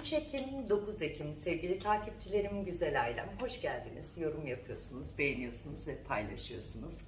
3 Ekim, 9 Ekim sevgili takipçilerim, güzel ailem hoş geldiniz. Yorum yapıyorsunuz, beğeniyorsunuz ve paylaşıyorsunuz.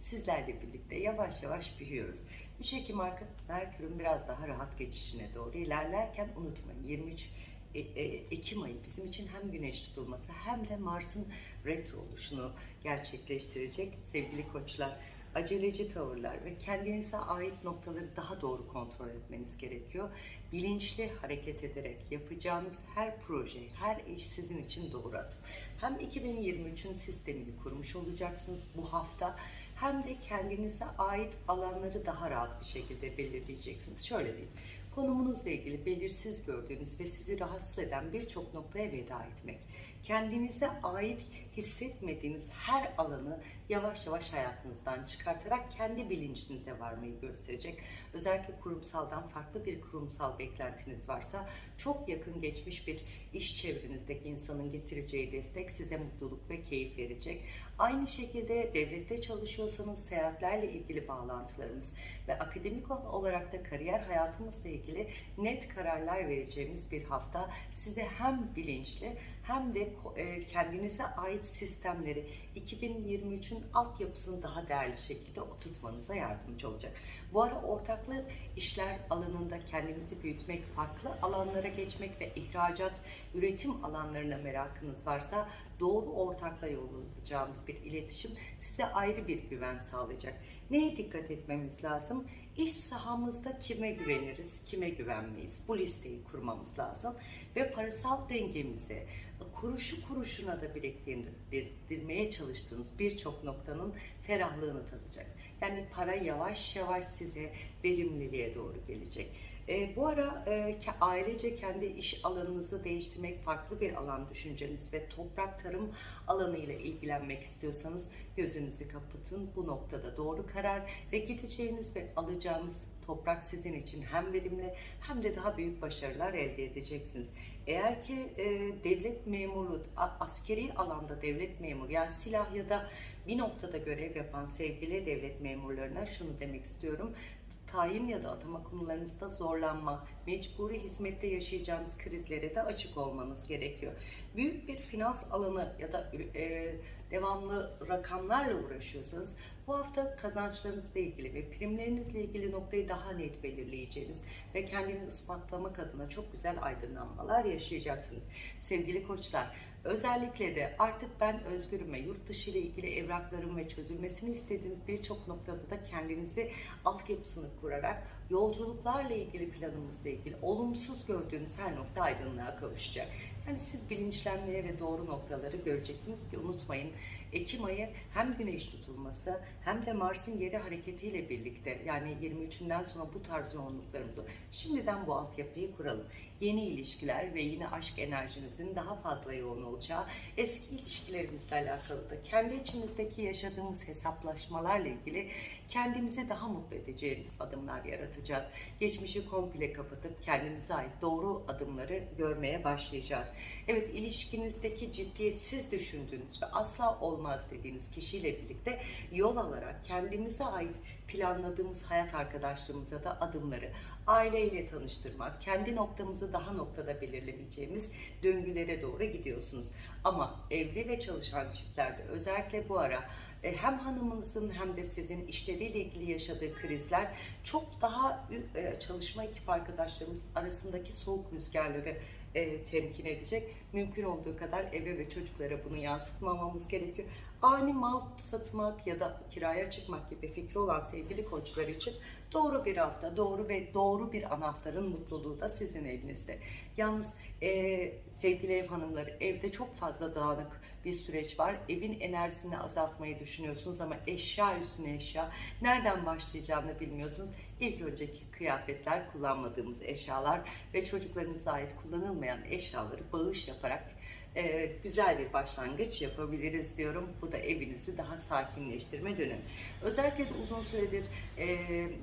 Sizlerle birlikte yavaş yavaş büyüyoruz. 3 Ekim arka Merkür'ün biraz daha rahat geçişine doğru ilerlerken unutmayın 23 E- E- Ekim ayı bizim için hem güneş tutulması hem de Mars'ın retro oluşunu gerçekleştirecek sevgili koçlar aceleci tavırlar ve kendinize ait noktaları daha doğru kontrol etmeniz gerekiyor. Bilinçli hareket ederek yapacağınız her proje, her iş sizin için doğru adım. Hem 2023'ün sistemini kurmuş olacaksınız bu hafta hem de kendinize ait alanları daha rahat bir şekilde belirleyeceksiniz. Şöyle diyeyim. Konumunuzla ilgili belirsiz gördüğünüz ve sizi rahatsız eden birçok noktaya veda etmek. Kendinize ait hissetmediğiniz her alanı yavaş yavaş hayatınızdan çıkartarak kendi bilincinize varmayı gösterecek. Özellikle kurumsaldan farklı bir kurumsal beklentiniz varsa çok yakın geçmiş bir iş çevrenizdeki insanın getireceği destek size mutluluk ve keyif verecek. Aynı şekilde devlette çalışıyorsanız seyahatlerle ilgili bağlantılarımız ve akademik olarak da kariyer hayatımızla ilgili net kararlar vereceğimiz bir hafta size hem bilinçli hem de e, kendinize ait sistemleri 2023'ün altyapısını daha değerli şekilde oturtmanıza yardımcı olacak. Bu ara ortaklı işler alanında kendinizi büyütmek, farklı alanlara geçmek ve ihracat, üretim alanlarına merakınız varsa doğru ortakla yol alacağınız bir iletişim size ayrı bir güven sağlayacak. Neye dikkat etmemiz lazım? İş sahamızda kime güveniriz, kime güvenmeyiz? Bu listeyi kurmamız lazım. Ve parasal dengemizi kuruşu kuruşuna da biriktirmeye çalıştığınız birçok noktanın ferahlığını tadacak. Yani para yavaş yavaş size verimliliğe doğru gelecek. E, bu ara e, ailece kendi iş alanınızı değiştirmek, farklı bir alan düşünceniz ve toprak tarım alanıyla ilgilenmek istiyorsanız gözünüzü kapatın. Bu noktada doğru karar ve gideceğiniz ve alacağınız toprak sizin için hem verimli hem de daha büyük başarılar elde edeceksiniz. Eğer ki e, devlet memuru, askeri alanda devlet memuru yani silah ya da bir noktada görev yapan sevgili devlet memurlarına şunu demek istiyorum tayin ya da atama konularınızda zorlanma, mecburi hizmette yaşayacağınız krizlere de açık olmanız gerekiyor. Büyük bir finans alanı ya da e, devamlı rakamlarla uğraşıyorsanız bu hafta kazançlarınızla ilgili ve primlerinizle ilgili noktayı daha net belirleyeceğiniz ve kendini ispatlamak adına çok güzel aydınlanmalar yaşayacaksınız. Sevgili koçlar, Özellikle de artık ben özgürüm ve yurt dışı ile ilgili evraklarım ve çözülmesini istediğiniz birçok noktada da kendinizi altyapısını kurarak yolculuklarla ilgili planımızla ilgili olumsuz gördüğünüz her nokta aydınlığa kavuşacak. Yani siz bilinçlenmeye ve doğru noktaları göreceksiniz ki unutmayın Ekim ayı hem güneş tutulması hem de Mars'ın geri hareketiyle birlikte yani 23'ünden sonra bu tarz yoğunluklarımız var. Şimdiden bu altyapıyı kuralım. Yeni ilişkiler ve yine aşk enerjinizin daha fazla yoğun olacağı eski ilişkilerimizle alakalı da kendi içimizdeki yaşadığımız hesaplaşmalarla ilgili kendimizi daha mutlu edeceğimiz adımlar yaratacağız. Geçmişi komple kapatıp kendimize ait doğru adımları görmeye başlayacağız. Evet ilişkinizdeki ciddiyetsiz düşündüğünüz ve asla olmaz dediğiniz kişiyle birlikte yol alarak kendimize ait planladığımız hayat arkadaşlığımıza da adımları aileyle tanıştırmak, kendi noktamızı daha noktada belirlemeyeceğimiz döngülere doğru gidiyorsunuz. Ama evli ve çalışan çiftlerde özellikle bu ara e, hem hanımınızın hem de sizin işleriyle ilgili yaşadığı krizler çok daha e, çalışma ekip arkadaşlarımız arasındaki soğuk rüzgarları e, temkin edecek. Mümkün olduğu kadar eve ve çocuklara bunu yansıtmamamız gerekiyor. Ani mal satmak ya da kiraya çıkmak gibi fikri olan sevgili koçlar için doğru bir hafta, doğru ve doğru bir anahtarın mutluluğu da sizin evinizde. Yalnız e, sevgili ev hanımları evde çok fazla dağınık bir süreç var. Evin enerjisini azaltmayı düşünüyorsunuz ama eşya üstüne eşya. Nereden başlayacağını bilmiyorsunuz. İlk önceki kıyafetler, kullanmadığımız eşyalar ve çocuklarımıza ait kullanılmayan eşyaları bağış yaparak e, güzel bir başlangıç yapabiliriz diyorum. Bu da evinizi daha sakinleştirme dönemi. Özellikle de uzun süredir e,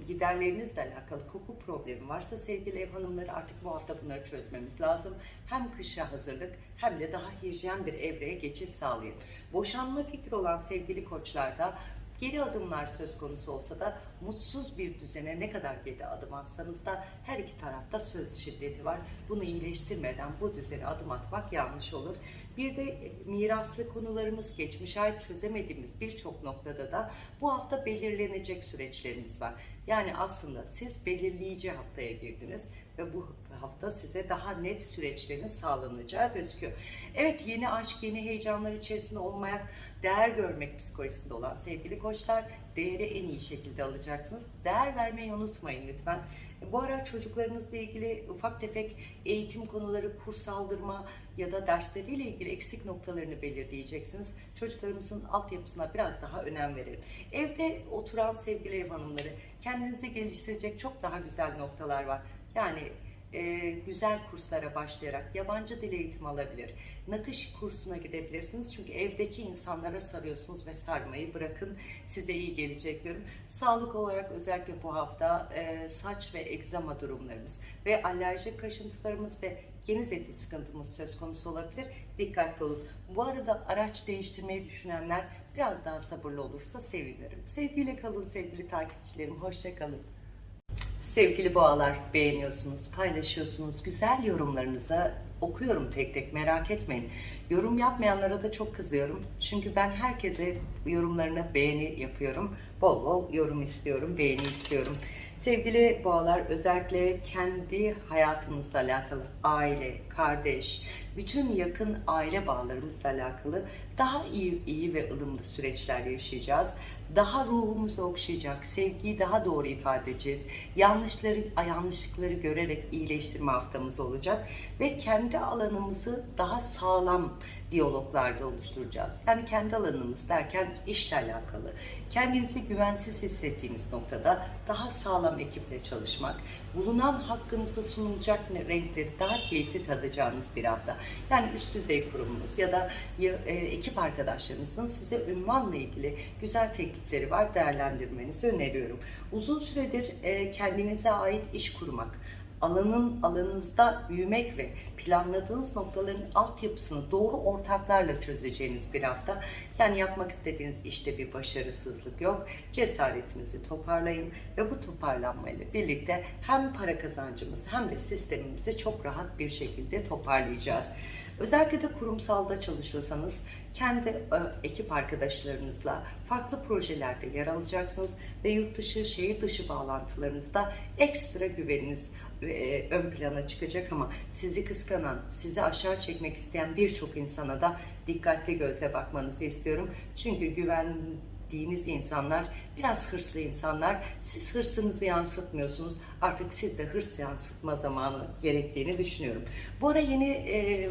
giderlerinizle alakalı koku problemi varsa sevgili ev hanımları artık bu hafta bunları çözmemiz lazım. Hem kışa hazırlık hem de daha hijyen bir evreye geçiş sağlayın. Boşanma fikri olan sevgili koçlarda geri adımlar söz konusu olsa da mutsuz bir düzene ne kadar geri adım atsanız da her iki tarafta söz şiddeti var. Bunu iyileştirmeden bu düzene adım atmak yanlış olur. Bir de e, miraslı konularımız geçmiş ait çözemediğimiz birçok noktada da bu hafta belirlenecek süreçlerimiz var. Yani aslında siz belirleyici haftaya girdiniz ve bu hafta size daha net süreçlerin sağlanacağı gözüküyor. Evet yeni aşk, yeni heyecanlar içerisinde olmaya değer görmek psikolojisinde olan sevgili koçlar değeri en iyi şekilde alacaksınız. Değer vermeyi unutmayın lütfen. Bu ara çocuklarınızla ilgili ufak tefek eğitim konuları, kurs aldırma ya da dersleriyle ilgili eksik noktalarını belirleyeceksiniz. Çocuklarımızın altyapısına biraz daha önem verelim. Evde oturan sevgili ev hanımları kendinizi geliştirecek çok daha güzel noktalar var. Yani e, güzel kurslara başlayarak yabancı dil eğitimi alabilir. Nakış kursuna gidebilirsiniz. Çünkü evdeki insanlara sarıyorsunuz ve sarmayı bırakın. Size iyi gelecek diyorum. Sağlık olarak özellikle bu hafta e, saç ve egzama durumlarımız ve alerjik kaşıntılarımız ve geniz eti sıkıntımız söz konusu olabilir. Dikkatli olun. Bu arada araç değiştirmeyi düşünenler biraz daha sabırlı olursa sevinirim. Sevgiyle kalın sevgili takipçilerim. Hoşça kalın. Sevgili boğalar beğeniyorsunuz, paylaşıyorsunuz. Güzel yorumlarınıza okuyorum tek tek merak etmeyin. Yorum yapmayanlara da çok kızıyorum. Çünkü ben herkese yorumlarına beğeni yapıyorum. Bol bol yorum istiyorum, beğeni istiyorum. Sevgili boğalar özellikle kendi hayatınızla alakalı aile, kardeş, bütün yakın aile bağlarımızla alakalı daha iyi, iyi ve ılımlı süreçler yaşayacağız. Daha ruhumuzu okşayacak, sevgiyi daha doğru ifade edeceğiz. Yanlışları, yanlışlıkları görerek iyileştirme haftamız olacak ve kendi alanımızı daha sağlam diyaloglarda oluşturacağız. Yani kendi alanımız derken işle alakalı. Kendinizi güvensiz hissettiğiniz noktada daha sağlam ekiple çalışmak, bulunan hakkınızda sunulacak renkleri daha keyifli tadacağınız bir hafta. Yani üst düzey kurumunuz ya da e, ekip arkadaşlarınızın size ünvanla ilgili güzel teklifleri var. Değerlendirmenizi öneriyorum. Uzun süredir e, kendinize ait iş kurmak, alanın alanınızda büyümek ve planladığınız noktaların altyapısını doğru ortaklarla çözeceğiniz bir hafta. Yani yapmak istediğiniz işte bir başarısızlık yok. Cesaretinizi toparlayın ve bu toparlanmayla birlikte hem para kazancımız hem de sistemimizi çok rahat bir şekilde toparlayacağız. Özellikle de kurumsalda çalışıyorsanız kendi e, ekip arkadaşlarınızla farklı projelerde yer alacaksınız ve yurt dışı, şehir dışı bağlantılarınızda ekstra güveniniz e, ön plana çıkacak ama sizi kıskanan, sizi aşağı çekmek isteyen birçok insana da dikkatli gözle bakmanızı istiyorum. Çünkü güven diniz insanlar biraz hırslı insanlar. Siz hırsınızı yansıtmıyorsunuz. Artık siz de hırs yansıtma zamanı gerektiğini düşünüyorum. Bu ara yeni e,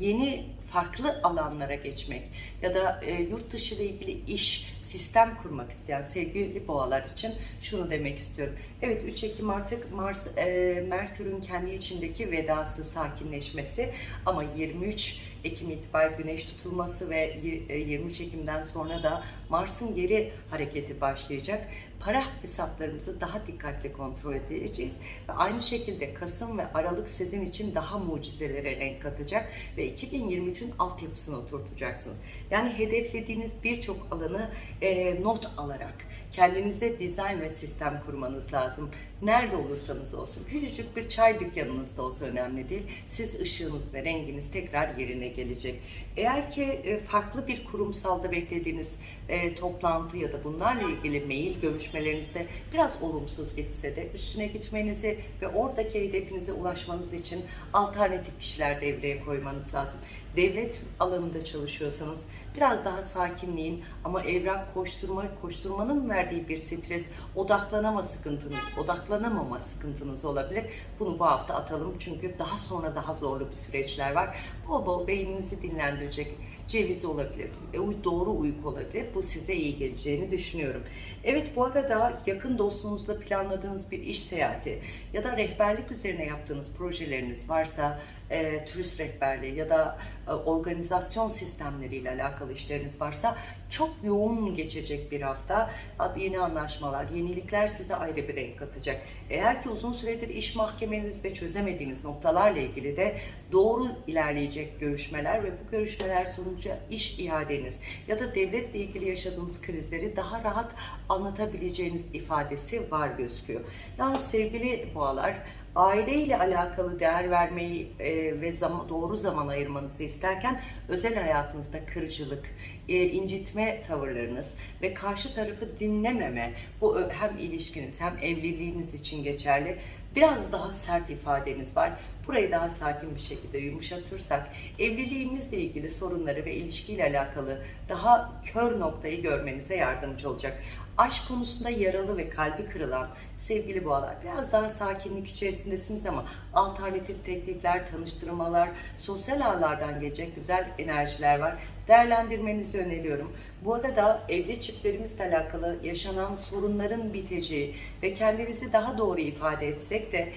yeni farklı alanlara geçmek ya da e, yurt dışı ile ilgili iş, sistem kurmak isteyen sevgili boğalar için şunu demek istiyorum. Evet 3 Ekim artık Mars, e, Merkür'ün kendi içindeki vedası, sakinleşmesi ama 23 Ekim itibariyle güneş tutulması ve 23 e, Ekim'den sonra da Mars'ın geri hareketi başlayacak. Para hesaplarımızı daha dikkatli kontrol edeceğiz ve aynı şekilde Kasım ve Aralık sizin için daha mucizelere renk katacak ve 2023'ün altyapısını oturtacaksınız. Yani hedeflediğiniz birçok alanı e, not alarak kendinize dizayn ve sistem kurmanız lazım. Nerede olursanız olsun, küçücük bir çay dükkanınızda olsa önemli değil. Siz ışığınız ve renginiz tekrar yerine gelecek. Eğer ki e, farklı bir kurumsalda beklediğiniz e, toplantı ya da bunlarla ilgili mail görüşmelerinizde biraz olumsuz gitse de üstüne gitmenizi ve oradaki hedefinize ulaşmanız için alternatif kişiler devreye koymanız lazım. Devlet alanında çalışıyorsanız biraz daha sakinliğin ama evrak koşturma, koşturmanın verdiği bir stres, odaklanama sıkıntınız, odaklanamama sıkıntınız olabilir. Bunu bu hafta atalım çünkü daha sonra daha zorlu bir süreçler var. Bol bol beyninizi dinlendirecek ceviz olabilir, e, doğru uyku olabilir. Bu size iyi geleceğini düşünüyorum. Evet bu arada yakın dostunuzla planladığınız bir iş seyahati ya da rehberlik üzerine yaptığınız projeleriniz varsa e, turist rehberliği ya da e, organizasyon sistemleriyle alakalı işleriniz varsa çok yoğun geçecek bir hafta. Yeni anlaşmalar, yenilikler size ayrı bir renk katacak. Eğer ki uzun süredir iş mahkemeniz ve çözemediğiniz noktalarla ilgili de doğru ilerleyecek görüşmeler ve bu görüşmeler sonucu başvuruca iş iadeniz ya da devletle ilgili yaşadığınız krizleri daha rahat anlatabileceğiniz ifadesi var gözüküyor. Yalnız sevgili boğalar aileyle alakalı değer vermeyi e, ve zaman, doğru zaman ayırmanızı isterken özel hayatınızda kırıcılık, e, incitme tavırlarınız ve karşı tarafı dinlememe bu hem ilişkiniz hem evliliğiniz için geçerli biraz daha sert ifadeniz var. Burayı daha sakin bir şekilde yumuşatırsak evliliğinizle ilgili sorunları ve ilişkiyle alakalı daha kör noktayı görmenize yardımcı olacak. Aşk konusunda yaralı ve kalbi kırılan sevgili boğalar biraz daha sakinlik içerisindesiniz ama alternatif teklifler, tanıştırmalar, sosyal ağlardan gelecek güzel enerjiler var. Değerlendirmenizi öneriyorum. Bu arada evli çiftlerimizle alakalı yaşanan sorunların biteceği ve kendimizi daha doğru ifade etsek de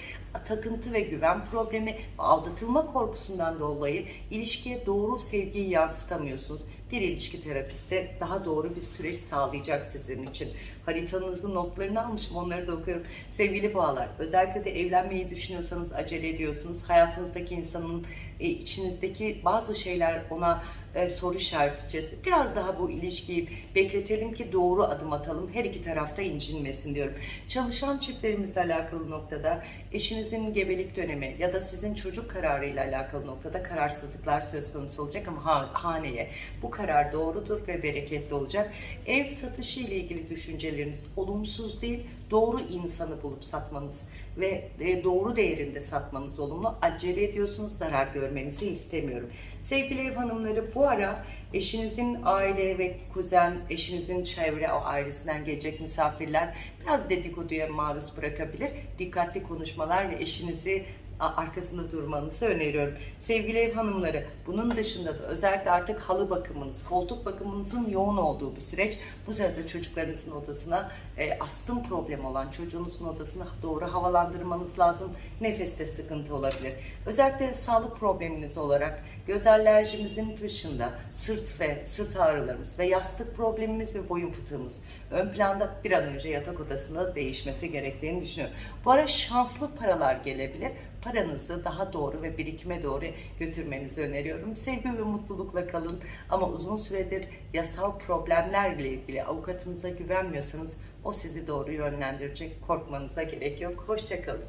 takıntı ve güven problemi, aldatılma korkusundan dolayı ilişkiye doğru sevgiyi yansıtamıyorsunuz. Bir ilişki terapisti daha doğru bir süreç sağlayacak sizin için. Haritanızın notlarını almışım onları da okuyorum. Sevgili boğalar özellikle de evlenmeyi düşünüyorsanız acele ediyorsunuz. Hayatınızdaki insanın e, içinizdeki bazı şeyler ona e, soru işareti içerisinde. Biraz daha bu ilişkiyi bekletelim ki doğru adım atalım. Her iki tarafta incinmesin diyorum. Çalışan çiftlerimizle alakalı noktada eşinizin gebelik dönemi ya da sizin çocuk kararıyla alakalı noktada kararsızlıklar söz konusu olacak ama ha- haneye bu karar doğrudur ve bereketli olacak. Ev satışı ile ilgili düşünceleriniz olumsuz değil, doğru insanı bulup satmanız ve e, doğru değerinde satmanız olumlu. Acele ediyorsunuz, zarar görmenizi istemiyorum. Sevgili ev hanımları bu ara eşinizin aile ve kuzen, eşinizin çevre o ailesinden gelecek misafirler biraz dedikoduya maruz bırakabilir. Dikkatli konuşmalar ve eşinizi arkasında durmanızı öneriyorum. Sevgili ev hanımları, bunun dışında da özellikle artık halı bakımınız, koltuk bakımınızın yoğun olduğu bir süreç. Bu sırada çocuklarınızın odasına e, astım problemi olan çocuğunuzun odasına doğru havalandırmanız lazım. Nefeste sıkıntı olabilir. Özellikle sağlık probleminiz olarak göz alerjimizin dışında sırt ve sırt ağrılarımız ve yastık problemimiz ve boyun fıtığımız ön planda bir an önce yatak odasında değişmesi gerektiğini düşünüyorum. Bu ara şanslı paralar gelebilir paranızı daha doğru ve birikime doğru götürmenizi öneriyorum. Sevgi ve mutlulukla kalın ama uzun süredir yasal problemlerle ilgili avukatınıza güvenmiyorsanız o sizi doğru yönlendirecek. Korkmanıza gerek yok. Hoşçakalın.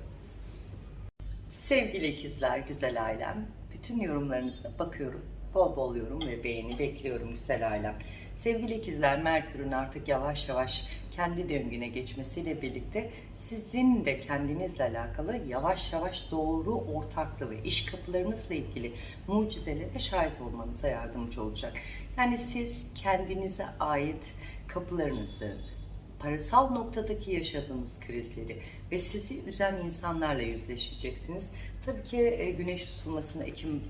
Sevgili ikizler, güzel ailem. Bütün yorumlarınıza bakıyorum. Bol bol yorum ve beğeni bekliyorum güzel ailem. Sevgili ikizler, Merkür'ün artık yavaş yavaş kendi döngüne geçmesiyle birlikte sizin de kendinizle alakalı yavaş yavaş doğru ortaklı ve iş kapılarınızla ilgili mucizelere şahit olmanıza yardımcı olacak. Yani siz kendinize ait kapılarınızı, parasal noktadaki yaşadığınız krizleri ve sizi üzen insanlarla yüzleşeceksiniz. Tabii ki e, güneş tutulmasını Ekim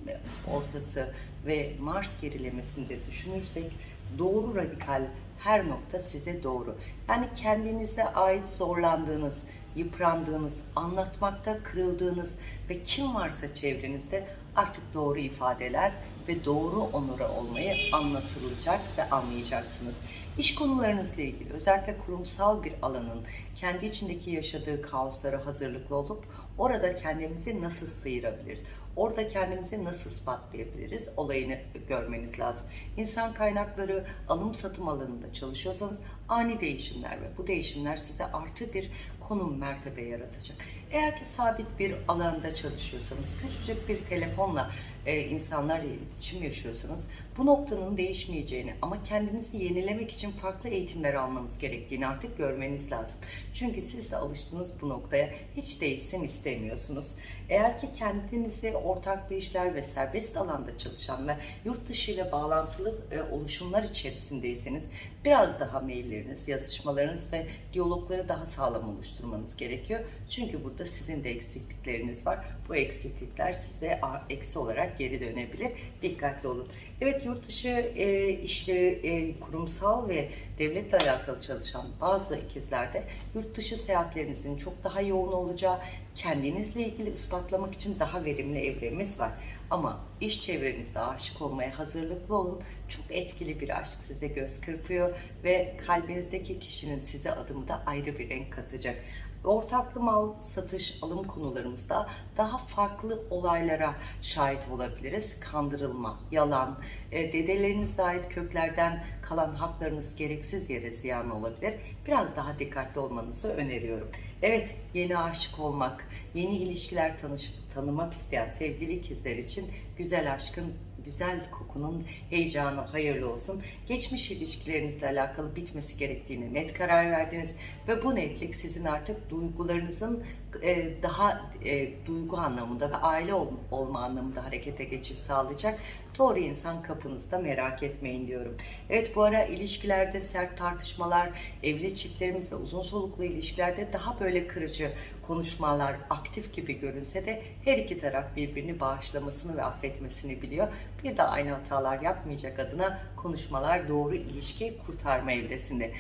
ortası ve Mars gerilemesini de düşünürsek doğru radikal her nokta size doğru. Yani kendinize ait zorlandığınız, yıprandığınız, anlatmakta kırıldığınız ve kim varsa çevrenizde artık doğru ifadeler ve doğru onura olmayı anlatılacak ve anlayacaksınız. İş konularınızla ilgili özellikle kurumsal bir alanın kendi içindeki yaşadığı kaoslara hazırlıklı olup orada kendimizi nasıl sıyırabiliriz? Orada kendimizi nasıl ispatlayabiliriz? Olayını görmeniz lazım. İnsan kaynakları alım satım alanında çalışıyorsanız ani değişimler ve bu değişimler size artı bir konum mertebe yaratacak. Eğer ki sabit bir alanda çalışıyorsanız, küçücük bir telefonla e, insanlarla iletişim yaşıyorsanız bu noktanın değişmeyeceğini ama kendinizi yenilemek için farklı eğitimler almanız gerektiğini artık görmeniz lazım. Çünkü siz de alıştınız bu noktaya hiç değişsin istemiyorsunuz. Eğer ki kendinizi ortaklı işler ve serbest alanda çalışan ve yurt dışı ile bağlantılı e, oluşumlar içerisindeyseniz biraz daha mailleriniz, yazışmalarınız ve diyalogları daha sağlam oluşturmanız gerekiyor. Çünkü burada sizin de eksiklikleriniz var. Bu eksiklikler size eksi olarak geri dönebilir. Dikkatli olun. Evet yurt dışı e, işleri e, kurumsal ve devletle alakalı çalışan bazı ikizlerde yurt dışı seyahatlerinizin çok daha yoğun olacağı, kendinizle ilgili ispatlamak için daha verimli evremiz var. Ama iş çevrenizde aşık olmaya hazırlıklı olun. Çok etkili bir aşk size göz kırpıyor ve kalbinizdeki kişinin size adımda ayrı bir renk katacak. Ortaklı mal satış alım konularımızda daha farklı olaylara şahit olabiliriz. Kandırılma, yalan, e, dedelerinize ait köklerden kalan haklarınız gereksiz yere ziyan olabilir. Biraz daha dikkatli olmanızı öneriyorum. Evet, yeni aşık olmak, yeni ilişkiler tanış, tanımak isteyen sevgili ikizler için güzel aşkın güzel kokunun heyecanı hayırlı olsun. Geçmiş ilişkilerinizle alakalı bitmesi gerektiğine net karar verdiniz ve bu netlik sizin artık duygularınızın e, daha e, duygu anlamında ve aile ol, olma anlamında harekete geçiş sağlayacak. Doğru insan kapınızda merak etmeyin diyorum. Evet bu ara ilişkilerde sert tartışmalar, evli çiftlerimiz ve uzun soluklu ilişkilerde daha böyle kırıcı konuşmalar aktif gibi görünse de her iki taraf birbirini bağışlamasını ve affetmesini biliyor. Bir de aynı hatalar yapmayacak adına konuşmalar doğru ilişkiyi kurtarma evresinde.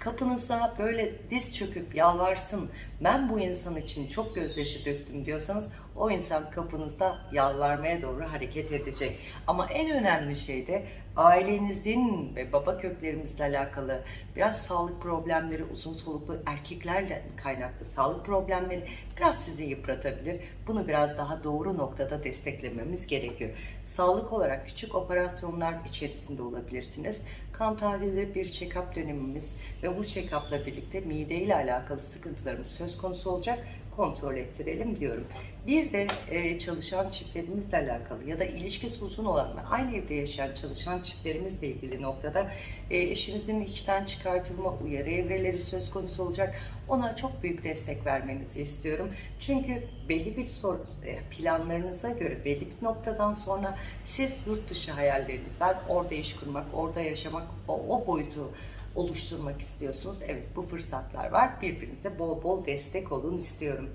Kapınıza böyle diz çöküp yalvarsın, ben bu insan için çok gözyaşı döktüm diyorsanız o insan kapınızda yalvarmaya doğru hareket edecek. Ama en önemli şey de ailenizin ve baba köklerimizle alakalı biraz sağlık problemleri, uzun soluklu erkeklerle kaynaklı sağlık problemleri biraz sizi yıpratabilir. Bunu biraz daha doğru noktada desteklememiz gerekiyor. Sağlık olarak küçük operasyonlar içerisinde olabilirsiniz. Kan tahlili bir check-up dönemimiz ve bu check-up'la birlikte mide ile alakalı sıkıntılarımız söz konusu olacak kontrol ettirelim diyorum. Bir de e, çalışan çiftlerimizle alakalı ya da ilişkisi uzun olan aynı evde yaşayan çalışan çiftlerimizle ilgili noktada e, eşinizin işten çıkartılma uyarı evreleri söz konusu olacak. Ona çok büyük destek vermenizi istiyorum. Çünkü belli bir sor, e, planlarınıza göre belli bir noktadan sonra siz yurt dışı hayalleriniz var. Orada iş kurmak, orada yaşamak, o, o boyutu oluşturmak istiyorsunuz. Evet bu fırsatlar var. Birbirinize bol bol destek olun istiyorum.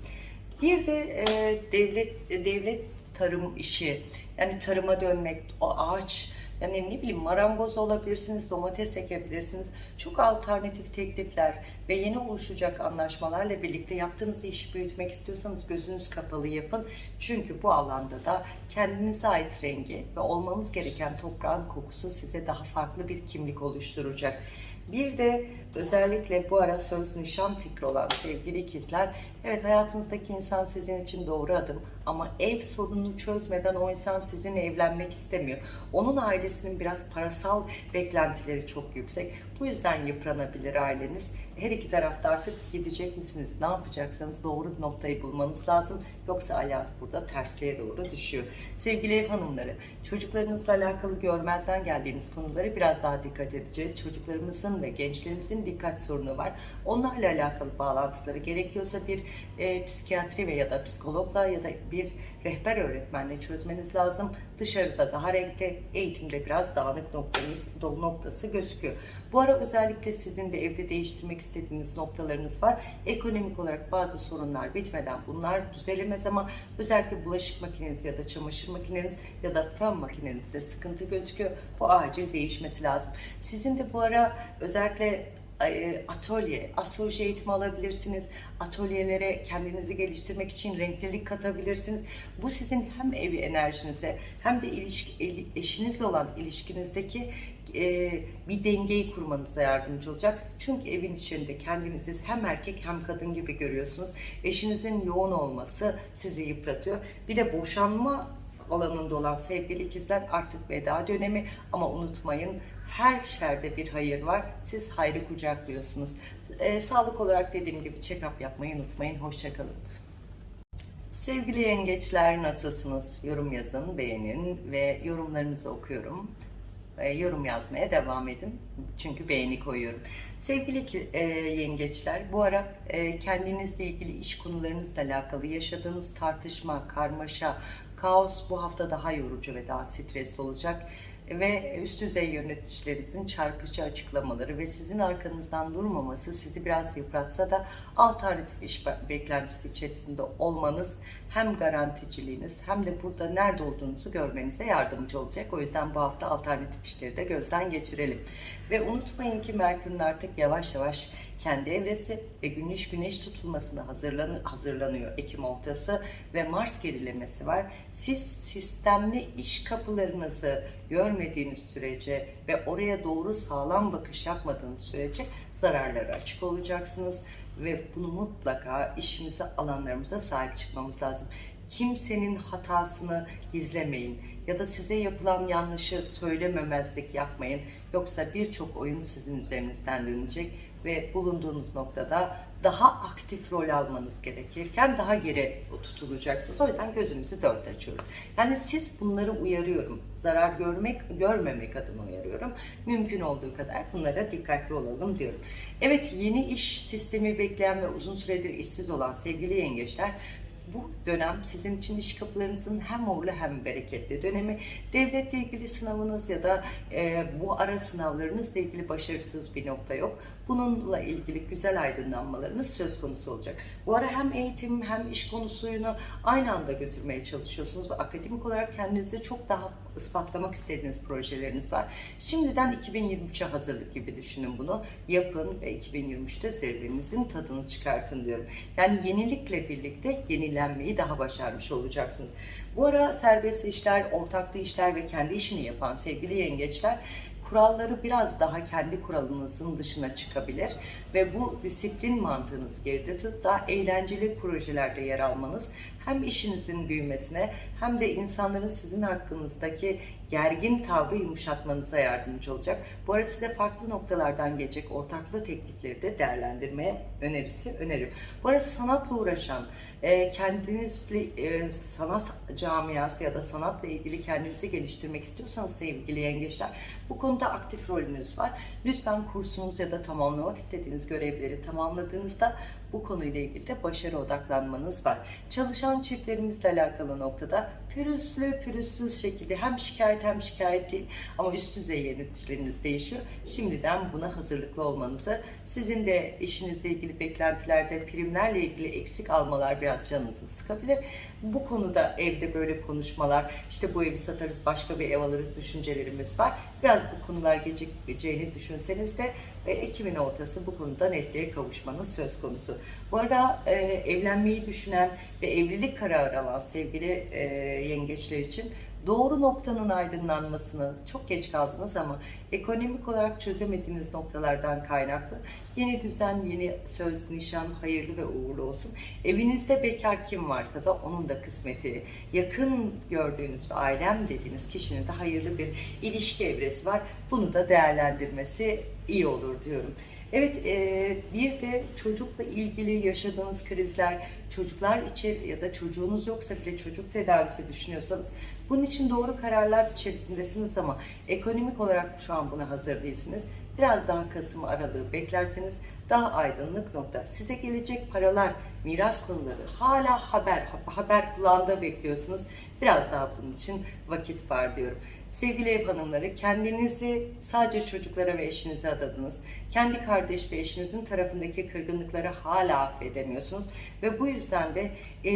Bir de e, devlet devlet tarım işi yani tarıma dönmek, o ağaç yani ne bileyim marangoz olabilirsiniz, domates ekebilirsiniz. Çok alternatif teklifler ve yeni oluşacak anlaşmalarla birlikte yaptığınız işi büyütmek istiyorsanız gözünüz kapalı yapın. Çünkü bu alanda da kendinize ait rengi ve olmanız gereken toprağın kokusu size daha farklı bir kimlik oluşturacak. Bir de özellikle bu ara söz nişan fikri olan sevgili ikizler, evet hayatınızdaki insan sizin için doğru adım ama ev sorununu çözmeden o insan sizinle evlenmek istemiyor. Onun ailesinin biraz parasal beklentileri çok yüksek. Bu yüzden yıpranabilir aileniz. Her iki tarafta artık gidecek misiniz? Ne yapacaksanız doğru noktayı bulmanız lazım. Yoksa alyans burada tersliğe doğru düşüyor. Sevgili ev hanımları, çocuklarınızla alakalı görmezden geldiğiniz konuları biraz daha dikkat edeceğiz. Çocuklarımızın ve gençlerimizin dikkat sorunu var. Onlarla alakalı bağlantıları gerekiyorsa bir e, psikiyatri ve ya da psikologla ya da bir rehber öğretmenle çözmeniz lazım. Dışarıda daha renkli, eğitimde biraz dağınık noktanız, noktası gözüküyor. Bu ara özellikle sizin de evde değiştirmek istediğiniz noktalarınız var. Ekonomik olarak bazı sorunlar bitmeden bunlar düzelemez ama özellikle bulaşık makineniz ya da çamaşır makineniz ya da fön makinenizde sıkıntı gözüküyor. Bu acil değişmesi lazım. Sizin de bu ara özellikle atölye, astroloji eğitimi alabilirsiniz. Atölyelere kendinizi geliştirmek için renklilik katabilirsiniz. Bu sizin hem evi enerjinize hem de ilişki, eşinizle olan ilişkinizdeki e, bir dengeyi kurmanıza yardımcı olacak. Çünkü evin içinde kendinizi hem erkek hem kadın gibi görüyorsunuz. Eşinizin yoğun olması sizi yıpratıyor. Bir de boşanma alanında olan sevgili ikizler artık veda dönemi ama unutmayın her şerde bir hayır var. Siz hayrı kucaklıyorsunuz. E, sağlık olarak dediğim gibi check-up yapmayı unutmayın. Hoşçakalın. Sevgili yengeçler nasılsınız? Yorum yazın, beğenin ve yorumlarınızı okuyorum. E, yorum yazmaya devam edin. Çünkü beğeni koyuyorum. Sevgili e, yengeçler, bu ara e, kendinizle ilgili iş konularınızla alakalı yaşadığınız tartışma, karmaşa, kaos bu hafta daha yorucu ve daha stresli olacak ve üst düzey yöneticilerinizin çarpıcı açıklamaları ve sizin arkanızdan durmaması sizi biraz yıpratsa da alternatif iş beklentisi içerisinde olmanız hem garanticiliğiniz hem de burada nerede olduğunuzu görmenize yardımcı olacak. O yüzden bu hafta alternatif işleri de gözden geçirelim. Ve unutmayın ki Merkür'ün artık yavaş yavaş kendi evresi ve güneş güneş tutulmasına hazırlan hazırlanıyor Ekim ortası ve Mars gerilemesi var. Siz sistemli iş kapılarınızı görmediğiniz sürece ve oraya doğru sağlam bakış yapmadığınız sürece zararlara açık olacaksınız ve bunu mutlaka işimize, alanlarımıza sahip çıkmamız lazım. Kimsenin hatasını gizlemeyin ya da size yapılan yanlışı söylememezlik yapmayın. Yoksa birçok oyun sizin üzerinizden dönecek ve bulunduğunuz noktada daha aktif rol almanız gerekirken daha geri tutulacaksınız. O yüzden gözümüzü dört açıyoruz. Yani siz bunları uyarıyorum. Zarar görmek, görmemek adına uyarıyorum. Mümkün olduğu kadar bunlara dikkatli olalım diyorum. Evet yeni iş sistemi bekleyen ve uzun süredir işsiz olan sevgili yengeçler bu dönem sizin için iş kapılarınızın hem uğurlu hem bereketli dönemi. Devletle ilgili sınavınız ya da e, bu ara sınavlarınızla ilgili başarısız bir nokta yok. Bununla ilgili güzel aydınlanmalarınız söz konusu olacak. Bu ara hem eğitim hem iş konusunu aynı anda götürmeye çalışıyorsunuz ve akademik olarak kendinizi çok daha ispatlamak istediğiniz projeleriniz var. Şimdiden 2023'e hazırlık gibi düşünün bunu. Yapın ve 2023'te zirvenizin tadını çıkartın diyorum. Yani yenilikle birlikte yenilenmeyi daha başarmış olacaksınız. Bu ara serbest işler, ortaklı işler ve kendi işini yapan sevgili yengeçler kuralları biraz daha kendi kuralınızın dışına çıkabilir ve bu disiplin mantığınızı geride tutup daha eğlenceli projelerde yer almanız hem işinizin büyümesine hem de insanların sizin hakkınızdaki gergin tavrı yumuşatmanıza yardımcı olacak. Bu arada size farklı noktalardan gelecek ortaklı teknikleri de değerlendirmeye önerisi öneririm. Bu arada sanatla uğraşan, e, kendinizle e, sanat camiası ya da sanatla ilgili kendinizi geliştirmek istiyorsanız sevgili yengeçler bu konuda aktif rolünüz var. Lütfen kursunuz ya da tamamlamak istediğiniz görevleri tamamladığınızda bu konuyla ilgili de başarı odaklanmanız var. Çalışan çiftlerimizle alakalı noktada pürüzlü pürüzsüz şekilde hem şikayet hem şikayet değil ama üst düzey yöneticileriniz değişiyor. Şimdiden buna hazırlıklı olmanızı, sizin de işinizle ilgili beklentilerde primlerle ilgili eksik almalar biraz canınızı sıkabilir. Bu konuda evde böyle konuşmalar, işte bu evi satarız başka bir ev alırız düşüncelerimiz var. Biraz bu konular gecikeceğini düşünseniz de ve Ekim'in ortası bu konuda netliğe kavuşmanız söz konusu. Bu arada e, evlenmeyi düşünen ve evlilik kararı alan sevgili e, yengeçler için doğru noktanın aydınlanmasını çok geç kaldınız ama ekonomik olarak çözemediğiniz noktalardan kaynaklı yeni düzen, yeni söz, nişan hayırlı ve uğurlu olsun. Evinizde bekar kim varsa da onun da kısmeti, yakın gördüğünüz ve ailem dediğiniz kişinin de hayırlı bir ilişki evresi var. Bunu da değerlendirmesi iyi olur diyorum. Evet, e, bir de çocukla ilgili yaşadığınız krizler, çocuklar için ya da çocuğunuz yoksa bile çocuk tedavisi düşünüyorsanız bunun için doğru kararlar içerisindesiniz ama ekonomik olarak şu an buna hazır değilsiniz. Biraz daha Kasım aralığı beklerseniz daha aydınlık nokta. Size gelecek paralar, miras konuları hala haber, haber kulağında bekliyorsunuz. Biraz daha bunun için vakit var diyorum. Sevgili ev hanımları kendinizi sadece çocuklara ve eşinize adadınız. Kendi kardeş ve eşinizin tarafındaki kırgınlıkları hala affedemiyorsunuz. Ve bu yüzden de e,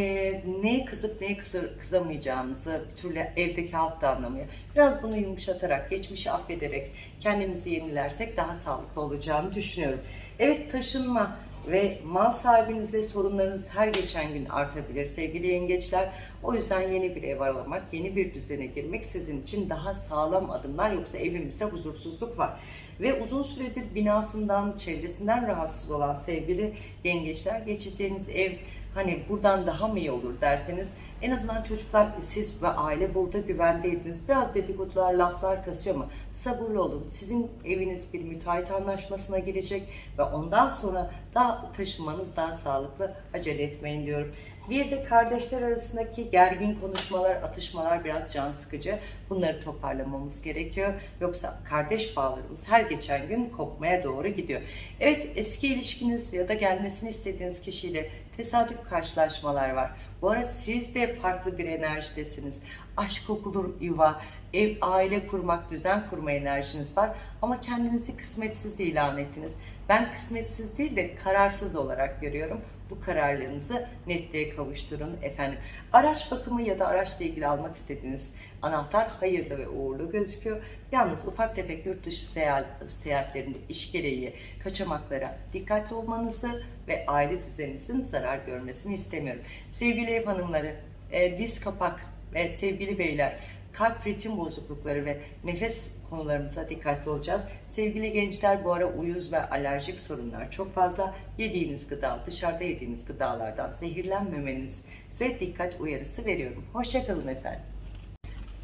neye kızıp neye kızır, kızamayacağınızı bir türlü evdeki halk da anlamıyor. Biraz bunu yumuşatarak, geçmişi affederek kendimizi yenilersek daha sağlıklı olacağını düşünüyorum. Evet taşınma ve mal sahibinizle sorunlarınız her geçen gün artabilir sevgili yengeçler. O yüzden yeni bir ev aramak, yeni bir düzene girmek sizin için daha sağlam adımlar yoksa evimizde huzursuzluk var. Ve uzun süredir binasından, çevresinden rahatsız olan sevgili yengeçler geçeceğiniz ev hani buradan daha mı iyi olur derseniz en azından çocuklar siz ve aile burada güvendeydiniz. Biraz dedikodular, laflar kasıyor ama sabırlı olun. Sizin eviniz bir müteahhit anlaşmasına girecek ve ondan sonra daha taşınmanız daha sağlıklı. Acele etmeyin diyorum. Bir de kardeşler arasındaki gergin konuşmalar, atışmalar biraz can sıkıcı. Bunları toparlamamız gerekiyor. Yoksa kardeş bağlarımız her geçen gün kopmaya doğru gidiyor. Evet eski ilişkiniz ya da gelmesini istediğiniz kişiyle tesadüf karşılaşmalar var. Bu arada siz de farklı bir enerjidesiniz. Aşk kokulu yuva, ev, aile kurmak, düzen kurma enerjiniz var. Ama kendinizi kısmetsiz ilan ettiniz. Ben kısmetsiz değil de kararsız olarak görüyorum. Bu kararlarınızı netliğe kavuşturun efendim. Araç bakımı ya da araçla ilgili almak istediğiniz anahtar hayırlı ve uğurlu gözüküyor. Yalnız ufak tefek yurt dışı seyahat, seyahatlerinde iş gereği kaçamaklara dikkatli olmanızı ve aile düzeninizin zarar görmesini istemiyorum. Sevgili ev hanımları, e, diz kapak ve sevgili beyler, kalp ritim bozuklukları ve nefes konularımıza dikkatli olacağız. Sevgili gençler bu ara uyuz ve alerjik sorunlar çok fazla. Yediğiniz gıda, dışarıda yediğiniz gıdalardan zehirlenmemenize dikkat uyarısı veriyorum. Hoşçakalın efendim.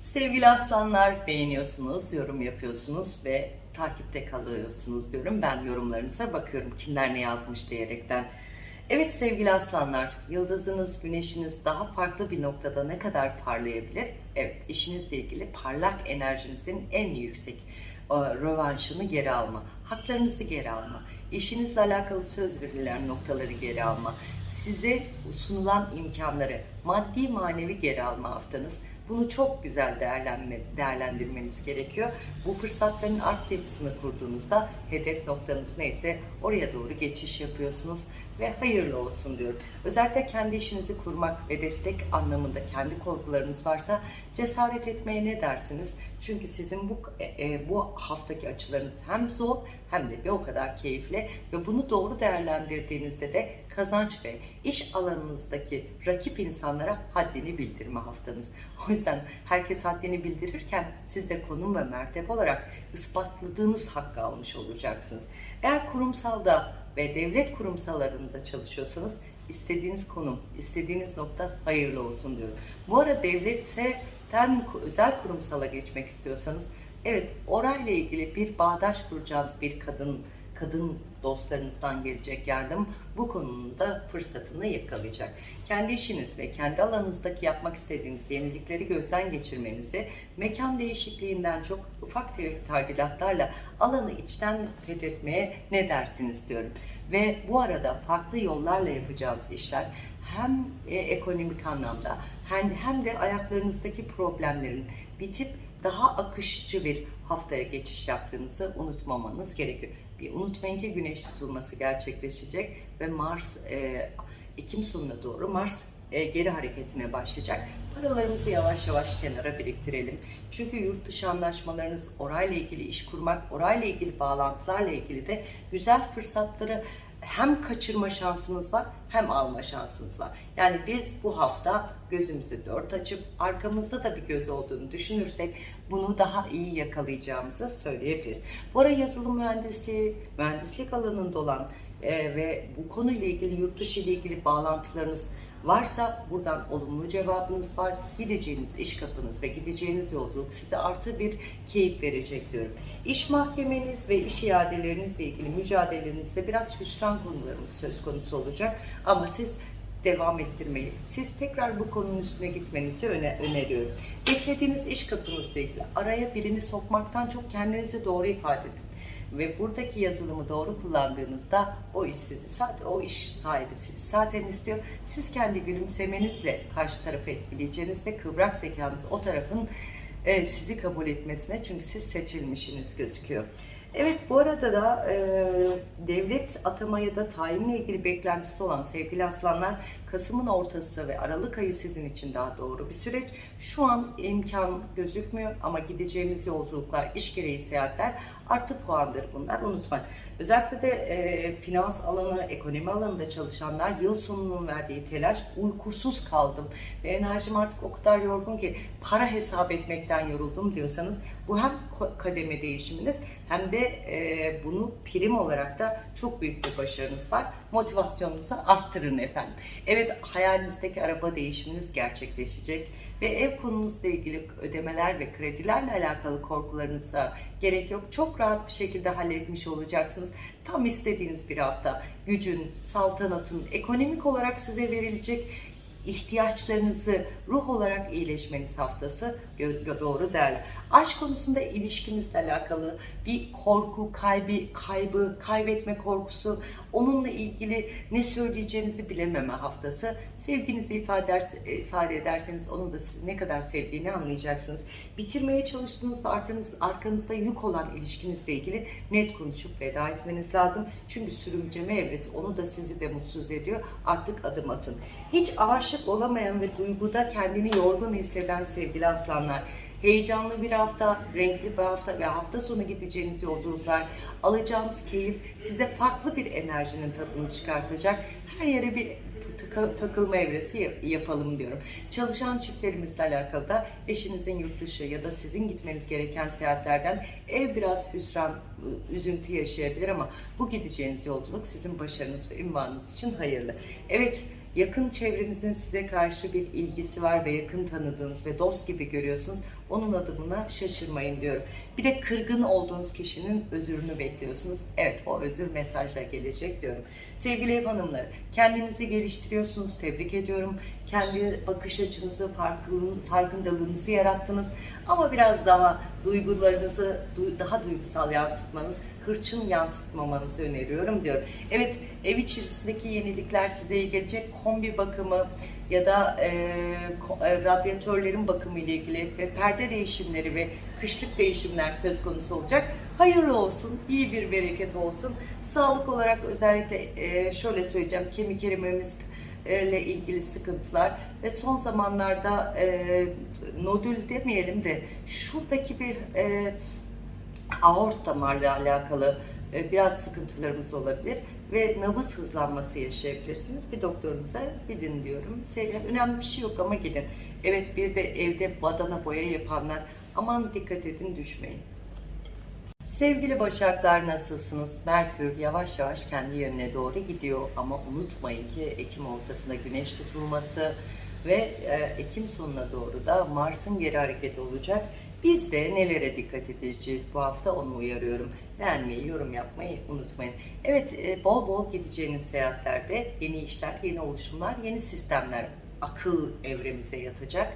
Sevgili aslanlar beğeniyorsunuz, yorum yapıyorsunuz ve takipte kalıyorsunuz diyorum. Ben yorumlarınıza bakıyorum kimler ne yazmış diyerekten. Evet sevgili aslanlar, yıldızınız, güneşiniz daha farklı bir noktada ne kadar parlayabilir? Evet, işinizle ilgili parlak enerjinizin en yüksek e, rövanşını geri alma, haklarınızı geri alma, işinizle alakalı söz verilen noktaları geri alma, size sunulan imkanları maddi manevi geri alma haftanız. Bunu çok güzel değerlenme, değerlendirmeniz gerekiyor. Bu fırsatların art yapısını kurduğunuzda hedef noktanız neyse oraya doğru geçiş yapıyorsunuz ve hayırlı olsun diyorum. Özellikle kendi işinizi kurmak ve destek anlamında kendi korkularınız varsa cesaret etmeye ne dersiniz? Çünkü sizin bu e, bu haftaki açılarınız hem zor hem de bir o kadar keyifli ve bunu doğru değerlendirdiğinizde de kazanç ve iş alanınızdaki rakip insanlara haddini bildirme haftanız. O yüzden herkes haddini bildirirken siz de konum ve mertebe olarak ispatladığınız hakkı almış olacaksınız. Eğer kurumsalda ve devlet kurumsallarında çalışıyorsanız istediğiniz konum, istediğiniz nokta hayırlı olsun diyorum. Bu ara devletten özel kurumsala geçmek istiyorsanız evet orayla ilgili bir bağdaş kuracağınız bir kadın kadın dostlarınızdan gelecek yardım bu konunun da fırsatını yakalayacak. Kendi işiniz ve kendi alanınızdaki yapmak istediğiniz yenilikleri gözden geçirmenizi, mekan değişikliğinden çok ufak tefek alanı içten fethetmeye ne dersiniz diyorum. Ve bu arada farklı yollarla yapacağınız işler hem e, ekonomik anlamda hem de ayaklarınızdaki problemlerin bitip daha akışçı bir haftaya geçiş yaptığınızı unutmamanız gerekiyor. Bir unutmayın ki güneş tutulması gerçekleşecek ve Mars e, Ekim sonuna doğru Mars e, geri hareketine başlayacak. Paralarımızı yavaş yavaş kenara biriktirelim. Çünkü yurt dışı anlaşmalarınız, orayla ilgili iş kurmak, orayla ilgili bağlantılarla ilgili de güzel fırsatları hem kaçırma şansınız var hem alma şansınız var. Yani biz bu hafta gözümüzü dört açıp arkamızda da bir göz olduğunu düşünürsek bunu daha iyi yakalayacağımızı söyleyebiliriz. Bu ara yazılım mühendisliği, mühendislik alanında olan e, ve bu konuyla ilgili yurt dışı ile ilgili bağlantılarınız varsa buradan olumlu cevabınız var. Gideceğiniz iş kapınız ve gideceğiniz yolculuk size artı bir keyif verecek diyorum. İş mahkemeniz ve iş iadelerinizle ilgili mücadelenizde biraz hüsran konularımız söz konusu olacak. Ama siz devam ettirmeyi, siz tekrar bu konunun üstüne gitmenizi öne öneriyorum. Beklediğiniz iş kapınızla ilgili araya birini sokmaktan çok kendinizi doğru ifade edin ve buradaki yazılımı doğru kullandığınızda o iş sizi zaten o iş sahibi sizi zaten istiyor. Siz kendi gülümsemenizle karşı tarafı etkileyeceğiniz ve kıvrak zekanız o tarafın e, sizi kabul etmesine çünkü siz seçilmişiniz gözüküyor. Evet bu arada da e, devlet atama ya da tayinle ilgili beklentisi olan sevgili aslanlar Kasım'ın ortası ve Aralık ayı sizin için daha doğru bir süreç. Şu an imkan gözükmüyor ama gideceğimiz yolculuklar, iş gereği seyahatler artı puandır bunlar unutmayın. Özellikle de e, finans alanı, ekonomi alanında çalışanlar yıl sonunun verdiği telaş, uykusuz kaldım ve enerjim artık o kadar yorgun ki para hesap etmekten yoruldum diyorsanız bu hem kademe değişiminiz hem de e, bunu prim olarak da çok büyük bir başarınız var. Motivasyonunuzu arttırın efendim. Evet hayalinizdeki araba değişiminiz gerçekleşecek ve ev konunuzla ilgili ödemeler ve kredilerle alakalı korkularınıza gerek yok. Çok rahat bir şekilde halletmiş olacaksınız. Tam istediğiniz bir hafta gücün, saltanatın, ekonomik olarak size verilecek ihtiyaçlarınızı ruh olarak iyileşmeniz haftası doğru değerli. Aşk konusunda ilişkinizle alakalı bir korku, kaybı, kaybı, kaybetme korkusu, onunla ilgili ne söyleyeceğinizi bilememe haftası. Sevginizi ifade, eder- ifade ederseniz onun da ne kadar sevdiğini anlayacaksınız. Bitirmeye çalıştığınız ve arkanız, arkanızda yük olan ilişkinizle ilgili net konuşup veda etmeniz lazım. Çünkü sürümceme evresi onu da sizi de mutsuz ediyor. Artık adım atın. Hiç aşık olamayan ve duyguda kendini yorgun hisseden sevgili aslanlar, heyecanlı bir hafta, renkli bir hafta ve hafta sonu gideceğiniz yolculuklar, alacağınız keyif size farklı bir enerjinin tadını çıkartacak. Her yere bir takılma evresi yap- yapalım diyorum. Çalışan çiftlerimizle alakalı da eşinizin yurt dışı ya da sizin gitmeniz gereken seyahatlerden ev biraz hüsran, ı, üzüntü yaşayabilir ama bu gideceğiniz yolculuk sizin başarınız ve ünvanınız için hayırlı. Evet, yakın çevrenizin size karşı bir ilgisi var ve yakın tanıdığınız ve dost gibi görüyorsunuz. Onun adımına şaşırmayın diyorum. Bir de kırgın olduğunuz kişinin özürünü bekliyorsunuz. Evet o özür mesajla gelecek diyorum. Sevgili ev hanımları kendinizi geliştiriyorsunuz. Tebrik ediyorum. Kendi bakış açınızı, farkındalığınızı yarattınız. Ama biraz daha duygularınızı du- daha duygusal yansıtmanız, hırçın yansıtmamanızı öneriyorum diyorum. Evet ev içerisindeki yenilikler size iyi gelecek. Kombi bakımı ya da e, radyatörlerin bakımı ile ilgili ve perde değişimleri ve kışlık değişimler söz konusu olacak. Hayırlı olsun, iyi bir bereket olsun. Sağlık olarak özellikle e, şöyle söyleyeceğim, kemik erimemiz ile ilgili sıkıntılar ve son zamanlarda e, nodül demeyelim de şuradaki bir e, aort damarla alakalı biraz sıkıntılarımız olabilir ve nabız hızlanması yaşayabilirsiniz. Bir doktorunuza gidin diyorum. Sevgili, önemli bir şey yok ama gidin. Evet bir de evde badana boya yapanlar aman dikkat edin düşmeyin. Sevgili Başaklar nasılsınız? Merkür yavaş yavaş kendi yönüne doğru gidiyor ama unutmayın ki Ekim ortasında güneş tutulması ve e, Ekim sonuna doğru da Mars'ın geri hareketi olacak. Biz de nelere dikkat edeceğiz bu hafta onu uyarıyorum. Beğenmeyi, yorum yapmayı unutmayın. Evet e, bol bol gideceğiniz seyahatlerde yeni işler, yeni oluşumlar, yeni sistemler akıl evremize yatacak.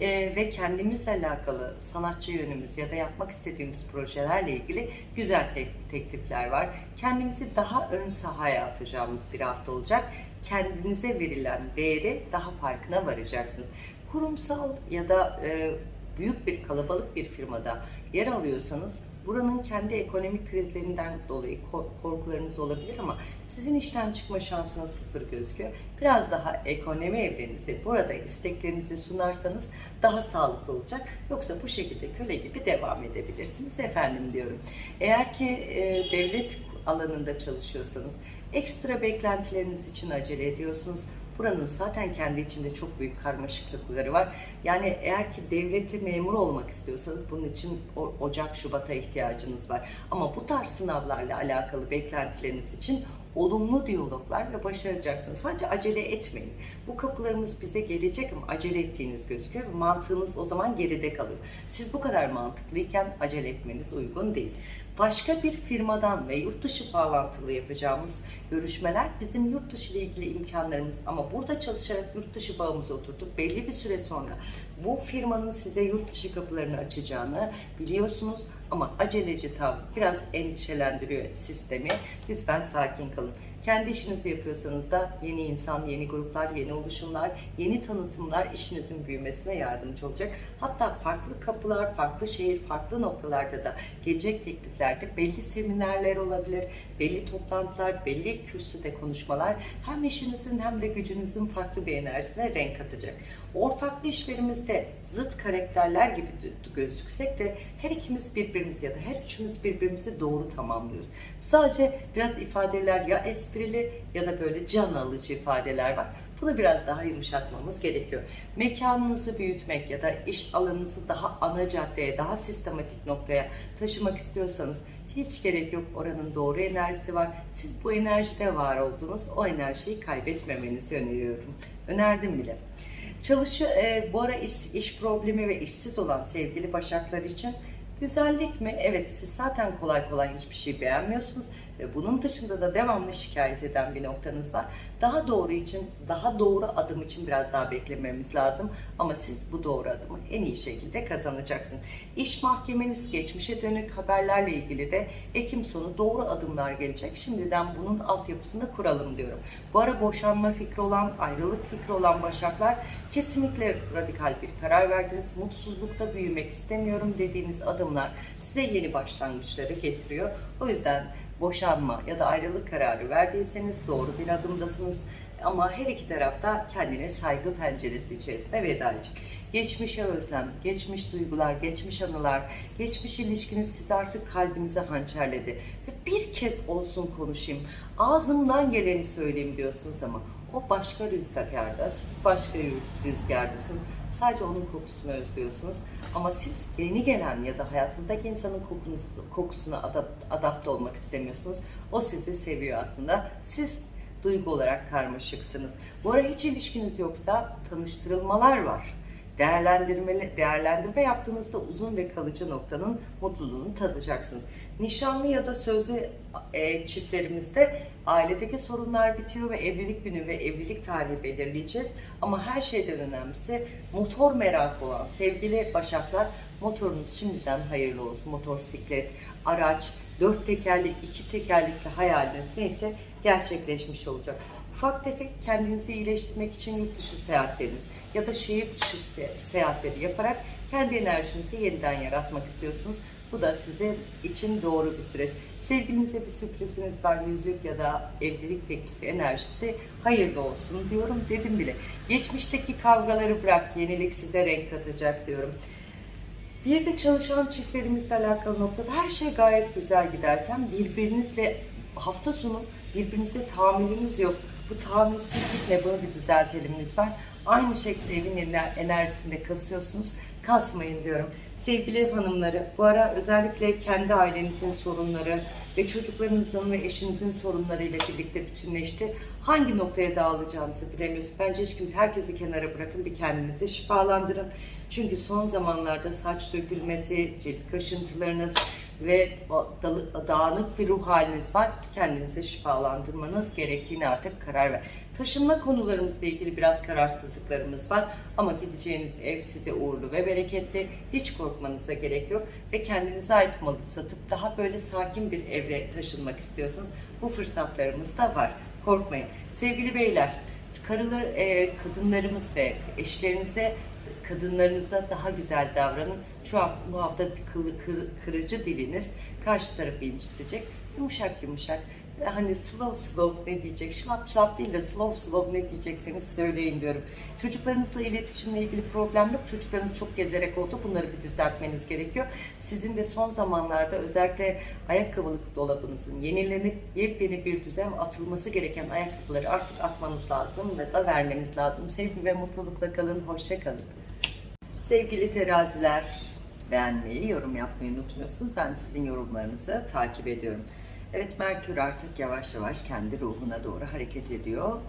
Ee, ve kendimizle alakalı sanatçı yönümüz ya da yapmak istediğimiz projelerle ilgili güzel te- teklifler var. Kendimizi daha ön sahaya atacağımız bir hafta olacak. Kendinize verilen değeri daha farkına varacaksınız. Kurumsal ya da e, büyük bir kalabalık bir firmada yer alıyorsanız buranın kendi ekonomik krizlerinden dolayı ko- korkularınız olabilir ama sizin işten çıkma şansınız sıfır gözüküyor. Biraz daha ekonomi evrenizi burada isteklerinizi sunarsanız daha sağlıklı olacak. Yoksa bu şekilde köle gibi devam edebilirsiniz efendim diyorum. Eğer ki e, devlet alanında çalışıyorsanız ekstra beklentileriniz için acele ediyorsunuz. Buranın zaten kendi içinde çok büyük karmaşıklıkları var. Yani eğer ki devleti memur olmak istiyorsanız bunun için Ocak, Şubat'a ihtiyacınız var. Ama bu tarz sınavlarla alakalı beklentileriniz için olumlu diyaloglar ve başaracaksınız. Sadece acele etmeyin. Bu kapılarımız bize gelecek ama acele ettiğiniz gözüküyor ve mantığınız o zaman geride kalıyor. Siz bu kadar mantıklıyken acele etmeniz uygun değil. Başka bir firmadan ve yurt dışı bağlantılı yapacağımız görüşmeler bizim yurt dışı ile ilgili imkanlarımız ama burada çalışarak yurt dışı bağımızı oturtup belli bir süre sonra bu firmanın size yurt dışı kapılarını açacağını biliyorsunuz ama aceleci tavır biraz endişelendiriyor sistemi. Lütfen sakin kalın. Kendi işinizi yapıyorsanız da yeni insan, yeni gruplar, yeni oluşumlar, yeni tanıtımlar işinizin büyümesine yardımcı olacak. Hatta farklı kapılar, farklı şehir, farklı noktalarda da gelecek tekliflerde belli seminerler olabilir, belli toplantılar, belli kürsüde konuşmalar hem işinizin hem de gücünüzün farklı bir enerjisine renk katacak. Ortaklı işlerimizde zıt karakterler gibi gözüksek de her ikimiz birbirimizi ya da her üçümüz birbirimizi doğru tamamlıyoruz. Sadece biraz ifadeler ya esprili ya da böyle can alıcı ifadeler var. Bunu biraz daha yumuşatmamız gerekiyor. Mekanınızı büyütmek ya da iş alanınızı daha ana caddeye, daha sistematik noktaya taşımak istiyorsanız hiç gerek yok. Oranın doğru enerjisi var. Siz bu enerjide var oldunuz. O enerjiyi kaybetmemenizi öneriyorum. Önerdim bile. Çalışı, e, bu ara iş, iş problemi ve işsiz olan sevgili başaklar için güzellik mi? Evet siz zaten kolay kolay hiçbir şey beğenmiyorsunuz ve bunun dışında da devamlı şikayet eden bir noktanız var. Daha doğru için, daha doğru adım için biraz daha beklememiz lazım. Ama siz bu doğru adımı en iyi şekilde kazanacaksınız. İş mahkemeniz, geçmişe dönük haberlerle ilgili de Ekim sonu doğru adımlar gelecek. Şimdiden bunun altyapısını kuralım diyorum. Bu ara boşanma fikri olan, ayrılık fikri olan başaklar kesinlikle radikal bir karar verdiniz. Mutsuzlukta büyümek istemiyorum dediğiniz adımlar size yeni başlangıçları getiriyor. O yüzden boşanma ya da ayrılık kararı verdiyseniz doğru bir adımdasınız. Ama her iki tarafta kendine saygı penceresi içerisinde veda edecek. Geçmişe özlem, geçmiş duygular, geçmiş anılar, geçmiş ilişkiniz sizi artık kalbinize hançerledi. Ve bir kez olsun konuşayım, ağzımdan geleni söyleyeyim diyorsunuz ama o başka rüzgarda, siz başka rüzgardasınız. Sadece onun kokusunu özlüyorsunuz. Ama siz yeni gelen ya da hayatındaki insanın kokunuzu, kokusuna adapt, adapte olmak istemiyorsunuz. O sizi seviyor aslında. Siz duygu olarak karmaşıksınız. Bu ara hiç ilişkiniz yoksa tanıştırılmalar var. Değerlendirme yaptığınızda uzun ve kalıcı noktanın mutluluğunu tadacaksınız. Nişanlı ya da sözlü e, çiftlerimizde ailedeki sorunlar bitiyor ve evlilik günü ve evlilik tarihi belirleyeceğiz. Ama her şeyden önemlisi motor merakı olan sevgili başaklar motorunuz şimdiden hayırlı olsun. Motosiklet, araç, dört tekerli, iki tekerlekli hayaliniz neyse gerçekleşmiş olacak. Ufak tefek kendinizi iyileştirmek için yurt dışı seyahatleriniz ya da şehir dışı seyahatleri yaparak kendi enerjinizi yeniden yaratmak istiyorsunuz. Bu da size için doğru bir süreç. Sevgilinize bir sürpriziniz var, yüzük ya da evlilik teklifi enerjisi hayırlı olsun diyorum dedim bile. Geçmişteki kavgaları bırak, yenilik size renk katacak diyorum. Bir de çalışan çiftlerimizle alakalı noktada her şey gayet güzel giderken birbirinizle hafta sonu birbirinize tahammülünüz yok. Bu tahammülsüzlük ne? Bunu bir düzeltelim lütfen. Aynı şekilde evin enerjisinde kasıyorsunuz. Kasmayın diyorum. Sevgili ev hanımları, bu ara özellikle kendi ailenizin sorunları ve çocuklarınızın ve eşinizin sorunlarıyla birlikte bütünleşti. Hangi noktaya dağılacağınızı bilemiyorsunuz. Bence kimse herkesi kenara bırakın bir kendinizi şifalandırın. Çünkü son zamanlarda saç dökülmesi, cilt kaşıntılarınız, ve dağınık bir ruh haliniz var. Kendinizi şifalandırmanız gerektiğini artık karar ver. Taşınma konularımızla ilgili biraz kararsızlıklarımız var. Ama gideceğiniz ev size uğurlu ve bereketli. Hiç korkmanıza gerek yok. Ve kendinize ait malı satıp daha böyle sakin bir evre taşınmak istiyorsunuz. Bu fırsatlarımız da var. Korkmayın. Sevgili beyler, karılar, e, kadınlarımız ve eşlerinize kadınlarınıza daha güzel davranın. Şu an bu hafta kılı, kır, kırıcı diliniz karşı tarafı incitecek. Yumuşak yumuşak hani slow slow ne diyecek, şlap şlap değil de slow slow ne diyecekseniz söyleyin diyorum. Çocuklarınızla iletişimle ilgili problem yok. Çocuklarınız çok gezerek oldu. Bunları bir düzeltmeniz gerekiyor. Sizin de son zamanlarda özellikle ayakkabılık dolabınızın yenilenip yepyeni bir düzen atılması gereken ayakkabıları artık atmanız lazım ve da vermeniz lazım. Sevgi ve mutlulukla kalın. Hoşça kalın. Sevgili teraziler, beğenmeyi, yorum yapmayı unutmuyorsunuz. Ben sizin yorumlarınızı takip ediyorum. Evet, Merkür artık yavaş yavaş kendi ruhuna doğru hareket ediyor.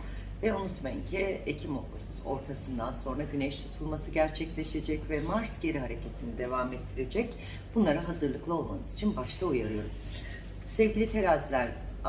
Ve unutmayın ki Ekim ortasından sonra güneş tutulması gerçekleşecek ve Mars geri hareketini devam ettirecek. Bunlara hazırlıklı olmanız için başta uyarıyorum. Sevgili teraziler,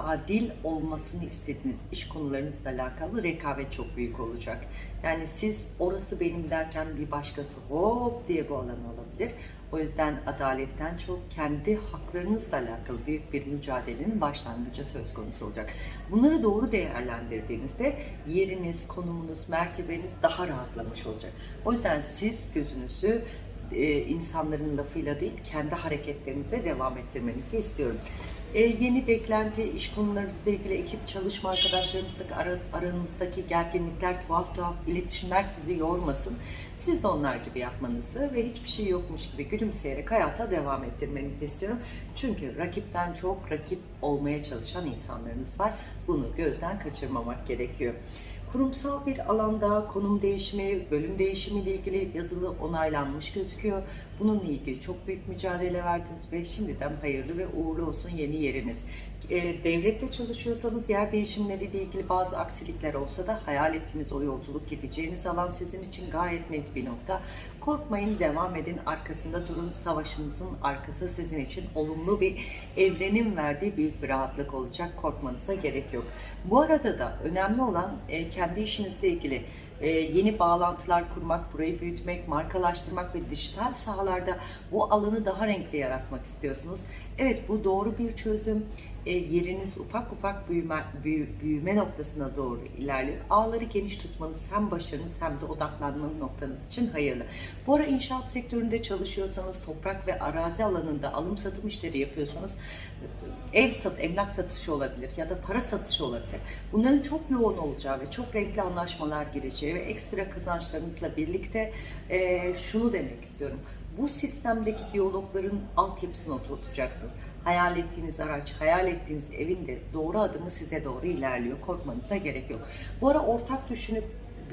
adil olmasını istediğiniz iş konularınızla alakalı rekabet çok büyük olacak. Yani siz orası benim derken bir başkası hop diye bu alan olabilir. O yüzden adaletten çok kendi haklarınızla alakalı büyük bir mücadelenin başlangıcı söz konusu olacak. Bunları doğru değerlendirdiğinizde yeriniz, konumunuz, mertebeniz daha rahatlamış olacak. O yüzden siz gözünüzü e, insanların lafıyla değil kendi hareketlerinize devam ettirmenizi istiyorum. E, yeni beklenti, iş konularınızla ilgili ekip çalışma arkadaşlarımızdaki ara, aranızdaki gerginlikler, tuhaf tuhaf iletişimler sizi yormasın. Siz de onlar gibi yapmanızı ve hiçbir şey yokmuş gibi gülümseyerek hayata devam ettirmenizi istiyorum. Çünkü rakipten çok rakip olmaya çalışan insanlarınız var. Bunu gözden kaçırmamak gerekiyor. Kurumsal bir alanda konum değişimi, bölüm değişimi ile ilgili yazılı onaylanmış gözüküyor. Bununla ilgili çok büyük mücadele verdiniz ve şimdiden hayırlı ve uğurlu olsun yeni yeriniz. E, devlette çalışıyorsanız yer değişimleriyle ilgili bazı aksilikler olsa da hayal ettiğiniz o yolculuk gideceğiniz alan sizin için gayet net bir nokta. Korkmayın, devam edin, arkasında durun. Savaşınızın arkası sizin için olumlu bir evrenin verdiği büyük bir rahatlık olacak. Korkmanıza gerek yok. Bu arada da önemli olan e, kendi işinizle ilgili e, yeni bağlantılar kurmak, burayı büyütmek, markalaştırmak ve dijital sahalarda bu alanı daha renkli yaratmak istiyorsunuz. Evet bu doğru bir çözüm. E, yeriniz ufak ufak büyüme, büyü- büyüme noktasına doğru ilerliyor. Ağları geniş tutmanız hem başarınız hem de odaklanma noktanız için hayırlı. Bu ara inşaat sektöründe çalışıyorsanız, toprak ve arazi alanında alım satım işleri yapıyorsanız ev sat, emlak satışı olabilir ya da para satışı olabilir. Bunların çok yoğun olacağı ve çok renkli anlaşmalar gireceği ve ekstra kazançlarınızla birlikte e, şunu demek istiyorum. Bu sistemdeki diyalogların altyapısını oturtacaksınız. Hayal ettiğiniz araç, hayal ettiğiniz evin de doğru adımı size doğru ilerliyor. Korkmanıza gerek yok. Bu ara ortak düşünüp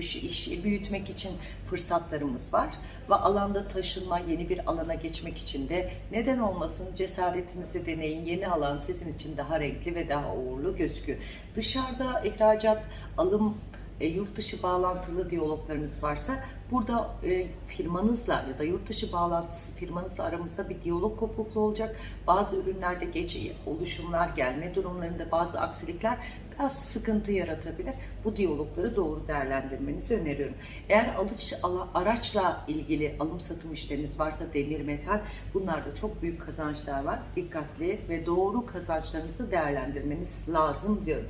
şey- işi büyütmek için fırsatlarımız var ve alanda taşınma, yeni bir alana geçmek için de neden olmasın cesaretinizi deneyin. Yeni alan sizin için daha renkli ve daha uğurlu gözüküyor. Dışarıda ihracat, alım, e, yurt dışı bağlantılı diyaloglarınız varsa burada e, firmanızla ya da yurt dışı bağlantısı firmanızla aramızda bir diyalog kopukluğu olacak. Bazı ürünlerde geç oluşumlar gelme durumlarında bazı aksilikler biraz sıkıntı yaratabilir. Bu diyalogları doğru değerlendirmenizi öneriyorum. Eğer alış, araçla ilgili alım satım işleriniz varsa demir metal bunlarda çok büyük kazançlar var. Dikkatli ve doğru kazançlarınızı değerlendirmeniz lazım diyorum.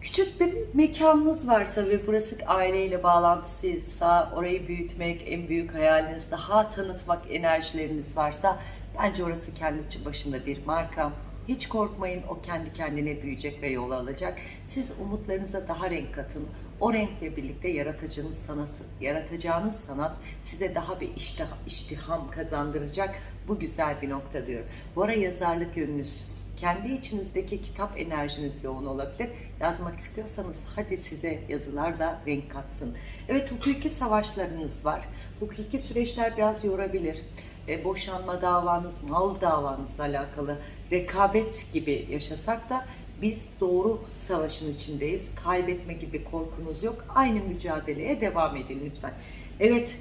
Küçük bir mekanınız varsa ve burası aileyle bağlantısıysa orayı büyütmek en büyük hayaliniz, daha tanıtmak enerjileriniz varsa bence orası kendi başında bir marka. Hiç korkmayın o kendi kendine büyüyecek ve yol alacak. Siz umutlarınıza daha renk katın. O renkle birlikte yaratacağınız sanat, yaratacağınız sanat size daha bir iştah, iştiham kazandıracak. Bu güzel bir nokta diyorum. Bu ara yazarlık yönünüz, kendi içinizdeki kitap enerjiniz yoğun olabilir. Yazmak istiyorsanız hadi size yazılar da renk katsın. Evet hukuki savaşlarınız var. Hukuki süreçler biraz yorabilir. E, boşanma davanız, mal davanızla alakalı rekabet gibi yaşasak da biz doğru savaşın içindeyiz. Kaybetme gibi korkunuz yok. Aynı mücadeleye devam edin lütfen. Evet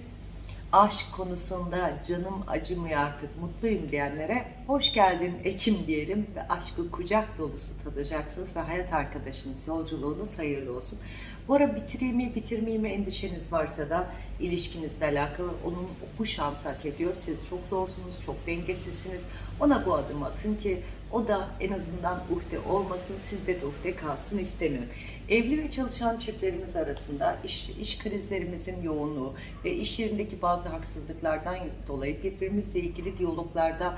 aşk konusunda canım acımıyor artık mutluyum diyenlere hoş geldin Ekim diyelim ve aşkı kucak dolusu tadacaksınız ve hayat arkadaşınız yolculuğunuz hayırlı olsun. Bu ara bitireyim mi bitirmeyeyim mi endişeniz varsa da ilişkinizle alakalı onun bu şansı hak ediyor. Siz çok zorsunuz, çok dengesizsiniz. Ona bu adımı atın ki o da en azından uhde olmasın, sizde de uhde kalsın istemiyorum. Evli ve çalışan çiftlerimiz arasında iş, iş krizlerimizin yoğunluğu ve iş yerindeki bazı haksızlıklardan dolayı birbirimizle ilgili diyaloglarda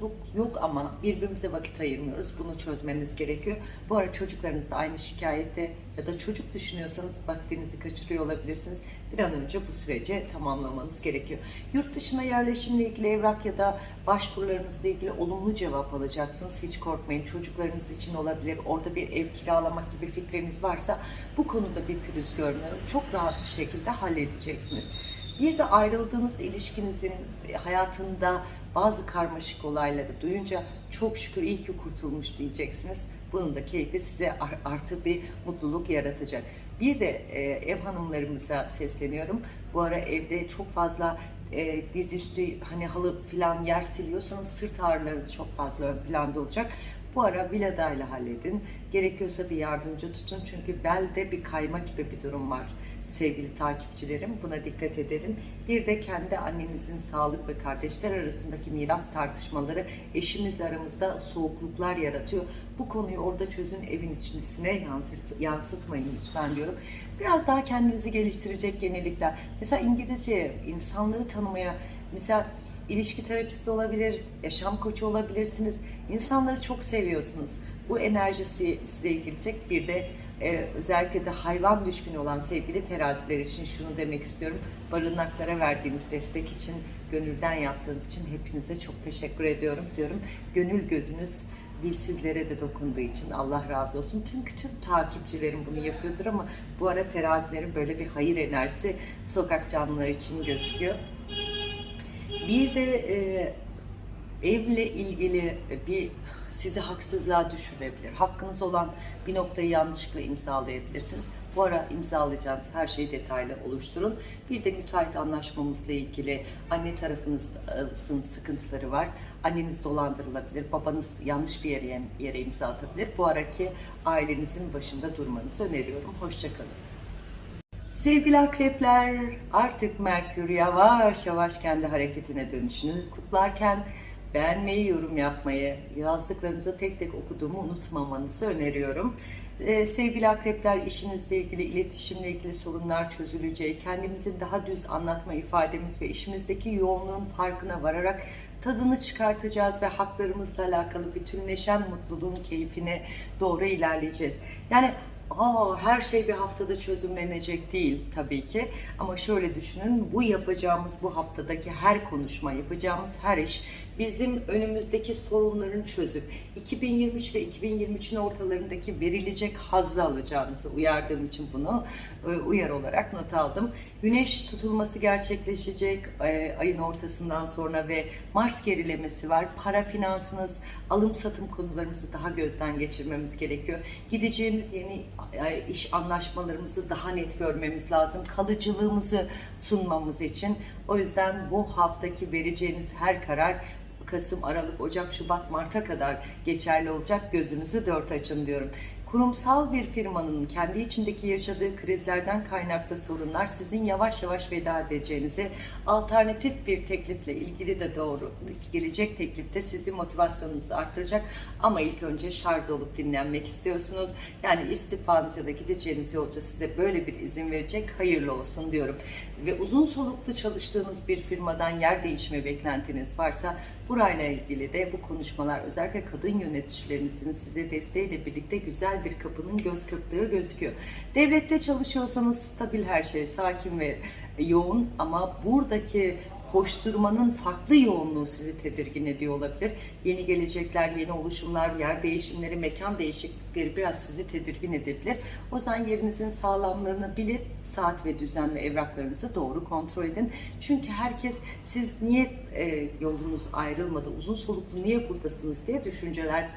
soğukluk yok ama birbirimize vakit ayırmıyoruz. Bunu çözmeniz gerekiyor. Bu ara çocuklarınız da aynı şikayette ya da çocuk düşünüyorsanız vaktinizi kaçırıyor olabilirsiniz. Bir an önce bu süreci tamamlamanız gerekiyor. Yurt dışına yerleşimle ilgili evrak ya da başvurularınızla ilgili olumlu cevap alacaksınız. Hiç korkmayın. Çocuklarınız için olabilir. Orada bir ev kiralamak gibi fikriniz varsa bu konuda bir pürüz görmüyorum. Çok rahat bir şekilde halledeceksiniz. Bir de ayrıldığınız ilişkinizin hayatında bazı karmaşık olayları duyunca çok şükür iyi ki kurtulmuş diyeceksiniz. Bunun da keyfi size ar- artı bir mutluluk yaratacak. Bir de e, ev hanımlarımıza sesleniyorum. Bu ara evde çok fazla e, dizüstü hani halı falan yer siliyorsanız sırt ağrılarınız çok fazla ön planda olacak. Bu ara Vilada'yla halledin. Gerekiyorsa bir yardımcı tutun. Çünkü belde bir kayma gibi bir durum var sevgili takipçilerim. Buna dikkat edelim. Bir de kendi annenizin sağlık ve kardeşler arasındaki miras tartışmaları eşimizle aramızda soğukluklar yaratıyor. Bu konuyu orada çözün evin içerisine yansıt, yansıtmayın lütfen diyorum. Biraz daha kendinizi geliştirecek yenilikler. Mesela İngilizce insanları tanımaya mesela ilişki terapisti olabilir, yaşam koçu olabilirsiniz. İnsanları çok seviyorsunuz. Bu enerjisi size gelecek. Bir de e, özellikle de hayvan düşkünü olan sevgili teraziler için şunu demek istiyorum. Barınaklara verdiğiniz destek için, gönülden yaptığınız için hepinize çok teşekkür ediyorum diyorum. Gönül gözünüz dilsizlere de dokunduğu için Allah razı olsun. Tüm tüm takipçilerim bunu yapıyordur ama bu ara terazilerin böyle bir hayır enerjisi sokak canlıları için gözüküyor. Bir de e, evle ilgili bir sizi haksızlığa düşürebilir. Hakkınız olan bir noktayı yanlışlıkla imzalayabilirsiniz. Bu ara imzalayacağınız her şeyi detaylı oluşturun. Bir de müteahhit anlaşmamızla ilgili anne tarafınızın sıkıntıları var. Anneniz dolandırılabilir, babanız yanlış bir yere, yere imza atabilir. Bu araki ailenizin başında durmanızı öneriyorum. Hoşçakalın. Sevgili akrepler, artık Merkür yavaş yavaş kendi hareketine dönüşünü kutlarken beğenmeyi, yorum yapmayı, yazdıklarınızı tek tek okuduğumu unutmamanızı öneriyorum. Ee, sevgili akrepler, işinizle ilgili, iletişimle ilgili sorunlar çözüleceği, kendimizin daha düz anlatma ifademiz ve işimizdeki yoğunluğun farkına vararak tadını çıkartacağız ve haklarımızla alakalı bütünleşen mutluluğun keyfine doğru ilerleyeceğiz. Yani Aa, her şey bir haftada çözümlenecek değil tabii ki. Ama şöyle düşünün, bu yapacağımız bu haftadaki her konuşma, yapacağımız her iş bizim önümüzdeki sorunların çözüp 2023 ve 2023'ün ortalarındaki verilecek hazzı alacağınızı uyardığım için bunu e, uyar olarak not aldım. Güneş tutulması gerçekleşecek e, ayın ortasından sonra ve Mars gerilemesi var. Para finansınız, alım satım konularımızı daha gözden geçirmemiz gerekiyor. Gideceğimiz yeni e, iş anlaşmalarımızı daha net görmemiz lazım. Kalıcılığımızı sunmamız için. O yüzden bu haftaki vereceğiniz her karar Kasım, Aralık, Ocak, Şubat, Mart'a kadar geçerli olacak. Gözünüzü dört açın diyorum. Kurumsal bir firmanın kendi içindeki yaşadığı krizlerden kaynaklı sorunlar sizin yavaş yavaş veda edeceğinizi, alternatif bir teklifle ilgili de doğru gelecek teklifte sizin motivasyonunuzu arttıracak. Ama ilk önce şarj olup dinlenmek istiyorsunuz. Yani istifanız ya da gideceğiniz yolcu size böyle bir izin verecek. Hayırlı olsun diyorum. Ve uzun soluklu çalıştığınız bir firmadan yer değişme beklentiniz varsa burayla ilgili de bu konuşmalar özellikle kadın yöneticilerinizin size desteğiyle birlikte güzel bir kapının göz kırptığı gözüküyor. Devlette çalışıyorsanız stabil her şey, sakin ve yoğun ama buradaki koşturmanın farklı yoğunluğu sizi tedirgin ediyor olabilir. Yeni gelecekler, yeni oluşumlar, yer değişimleri, mekan değişiklikleri biraz sizi tedirgin edebilir. O yüzden yerinizin sağlamlığını bilip saat ve düzen ve evraklarınızı doğru kontrol edin. Çünkü herkes siz niye e, yolunuz ayrılmadı, uzun soluklu niye buradasınız diye düşünceler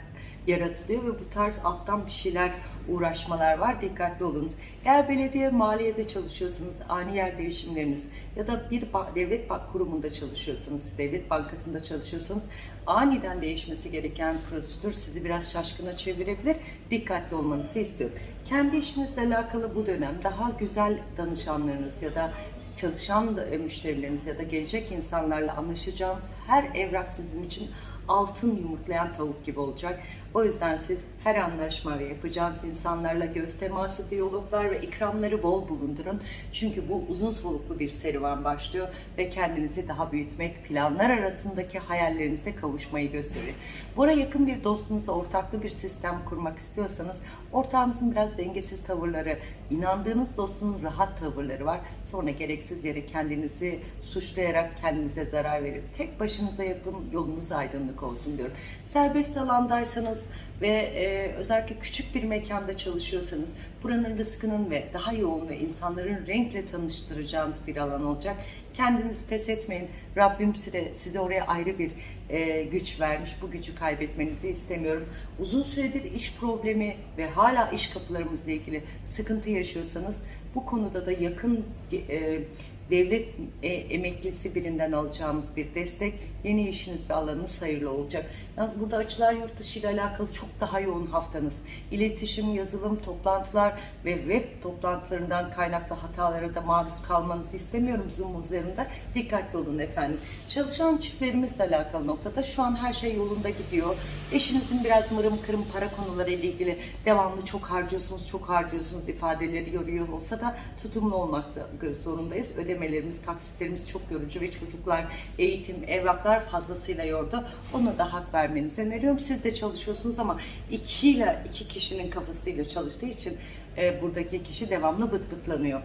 yaratılıyor ve bu tarz alttan bir şeyler uğraşmalar var. Dikkatli olunuz. Eğer belediye maliyede çalışıyorsanız ani yer değişimleriniz ya da bir devlet kurumunda çalışıyorsanız, devlet bankasında çalışıyorsanız aniden değişmesi gereken prosedür sizi biraz şaşkına çevirebilir. Dikkatli olmanızı istiyorum. Kendi işinizle alakalı bu dönem daha güzel danışanlarınız ya da çalışan müşterileriniz ya da gelecek insanlarla anlaşacağınız her evrak sizin için altın yumurtlayan tavuk gibi olacak. O yüzden siz her anlaşma ve yapacağınız insanlarla göz teması, diyaloglar ve ikramları bol bulundurun. Çünkü bu uzun soluklu bir serüven başlıyor ve kendinizi daha büyütmek, planlar arasındaki hayallerinize kavuşmayı gösteriyor. Buna yakın bir dostunuzla ortaklı bir sistem kurmak istiyorsanız ortağınızın biraz dengesiz tavırları, inandığınız dostunuz rahat tavırları var. Sonra gereksiz yere kendinizi suçlayarak kendinize zarar verip tek başınıza yapın yolunuz aydınlık olsun diyorum. Serbest alandaysanız ve e, özellikle küçük bir mekanda çalışıyorsanız buranın rızkının ve daha yoğun ve insanların renkle tanıştıracağınız bir alan olacak. Kendiniz pes etmeyin. Rabbim size, size oraya ayrı bir e, güç vermiş. Bu gücü kaybetmenizi istemiyorum. Uzun süredir iş problemi ve hala iş kapılarımızla ilgili sıkıntı yaşıyorsanız bu konuda da yakın e, devlet e, emeklisi birinden alacağımız bir destek yeni işiniz ve alanınız hayırlı olacak. Yalnız burada açılar yurt dışı ile alakalı çok daha yoğun haftanız. İletişim, yazılım, toplantılar ve web toplantılarından kaynaklı hatalara da maruz kalmanızı istemiyorum Zoom üzerinde. Dikkatli olun efendim. Çalışan çiftlerimizle alakalı noktada şu an her şey yolunda gidiyor. Eşinizin biraz mırım kırım para konuları ile ilgili devamlı çok harcıyorsunuz, çok harcıyorsunuz ifadeleri yoruyor olsa da tutumlu olmak zorundayız. Ödemelerimiz, taksitlerimiz çok yorucu ve çocuklar, eğitim, evraklar fazlasıyla yordu. Ona da hak ver vermenizi öneriyorum. Siz de çalışıyorsunuz ama iki ile iki kişinin kafasıyla çalıştığı için e, buradaki kişi devamlı bıt bıtlanıyor.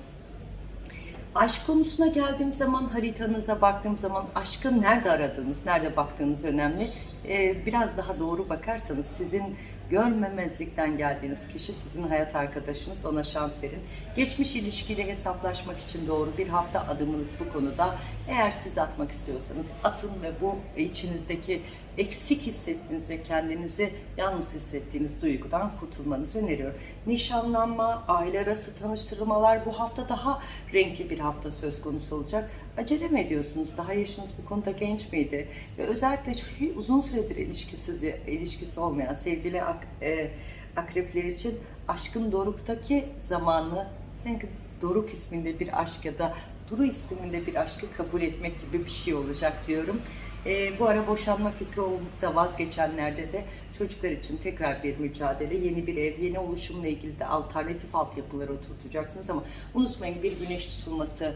Aşk konusuna geldiğim zaman haritanıza baktığım zaman aşkı nerede aradığınız, nerede baktığınız önemli. Ee, biraz daha doğru bakarsanız sizin görmemezlikten geldiğiniz kişi sizin hayat arkadaşınız ona şans verin. Geçmiş ilişkiyle hesaplaşmak için doğru bir hafta adımınız bu konuda. Eğer siz atmak istiyorsanız atın ve bu içinizdeki eksik hissettiğiniz ve kendinizi yalnız hissettiğiniz duygudan kurtulmanızı öneriyorum. Nişanlanma, aile arası tanıştırmalar bu hafta daha renkli bir hafta söz konusu olacak. Acele mi ediyorsunuz? Daha yaşınız bu konuda genç miydi? Ve özellikle uzun süredir ilişkisiz, ilişkisi olmayan sevgili ak, e, akrepler için aşkın doruktaki zamanı sanki Doruk isminde bir aşk ya da Duru isminde bir aşkı kabul etmek gibi bir şey olacak diyorum. E, bu ara boşanma fikri olup da vazgeçenlerde de çocuklar için tekrar bir mücadele, yeni bir ev, yeni oluşumla ilgili de alternatif altyapıları oturtacaksınız ama unutmayın bir güneş tutulması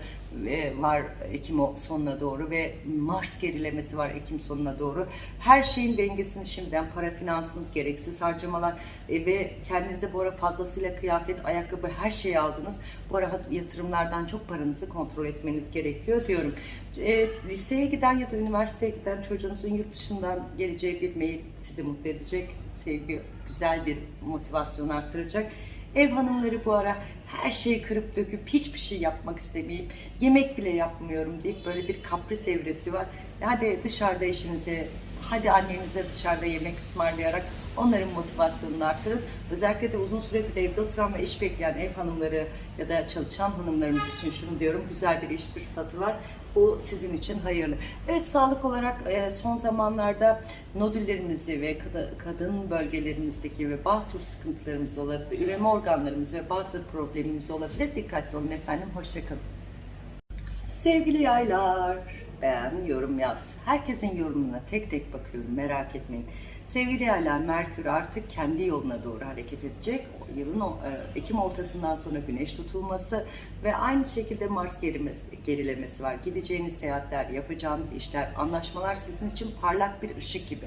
var Ekim sonuna doğru ve Mars gerilemesi var Ekim sonuna doğru. Her şeyin dengesini şimdiden para finansınız, gereksiz harcamalar e, ve kendinize bu ara fazlasıyla kıyafet, ayakkabı her şeyi aldınız. Bu ara yatırımlardan çok paranızı kontrol etmeniz gerekiyor diyorum. E, liseye giden ya da üniversiteye giden çocuğunuzun yurt dışından geleceği bir mail sizi mutlu edecek. Sevgi güzel bir motivasyon arttıracak. Ev hanımları bu ara her şeyi kırıp döküp hiçbir şey yapmak istemeyip yemek bile yapmıyorum deyip böyle bir kapris evresi var. Hadi dışarıda eşinize, hadi annenize dışarıda yemek ısmarlayarak onların motivasyonunu artırın. Özellikle de uzun süredir evde oturan ve iş bekleyen ev hanımları ya da çalışan hanımlarımız için şunu diyorum. Güzel bir iş fırsatı var. Bu sizin için hayırlı. Evet sağlık olarak e, son zamanlarda nodüllerimizi ve kad- kadın bölgelerimizdeki ve bazı sıkıntılarımız olabilir, üreme organlarımız ve bazı problemimiz olabilir. Dikkatli olun efendim. Hoşçakalın. Sevgili yaylar, beğen, yorum yaz. Herkesin yorumuna tek tek bakıyorum, merak etmeyin. Sevgili yaylar, Merkür artık kendi yoluna doğru hareket edecek. Yılın e, Ekim ortasından sonra güneş tutulması ve aynı şekilde Mars gerilemesi var. Gideceğiniz seyahatler, yapacağınız işler, anlaşmalar sizin için parlak bir ışık gibi.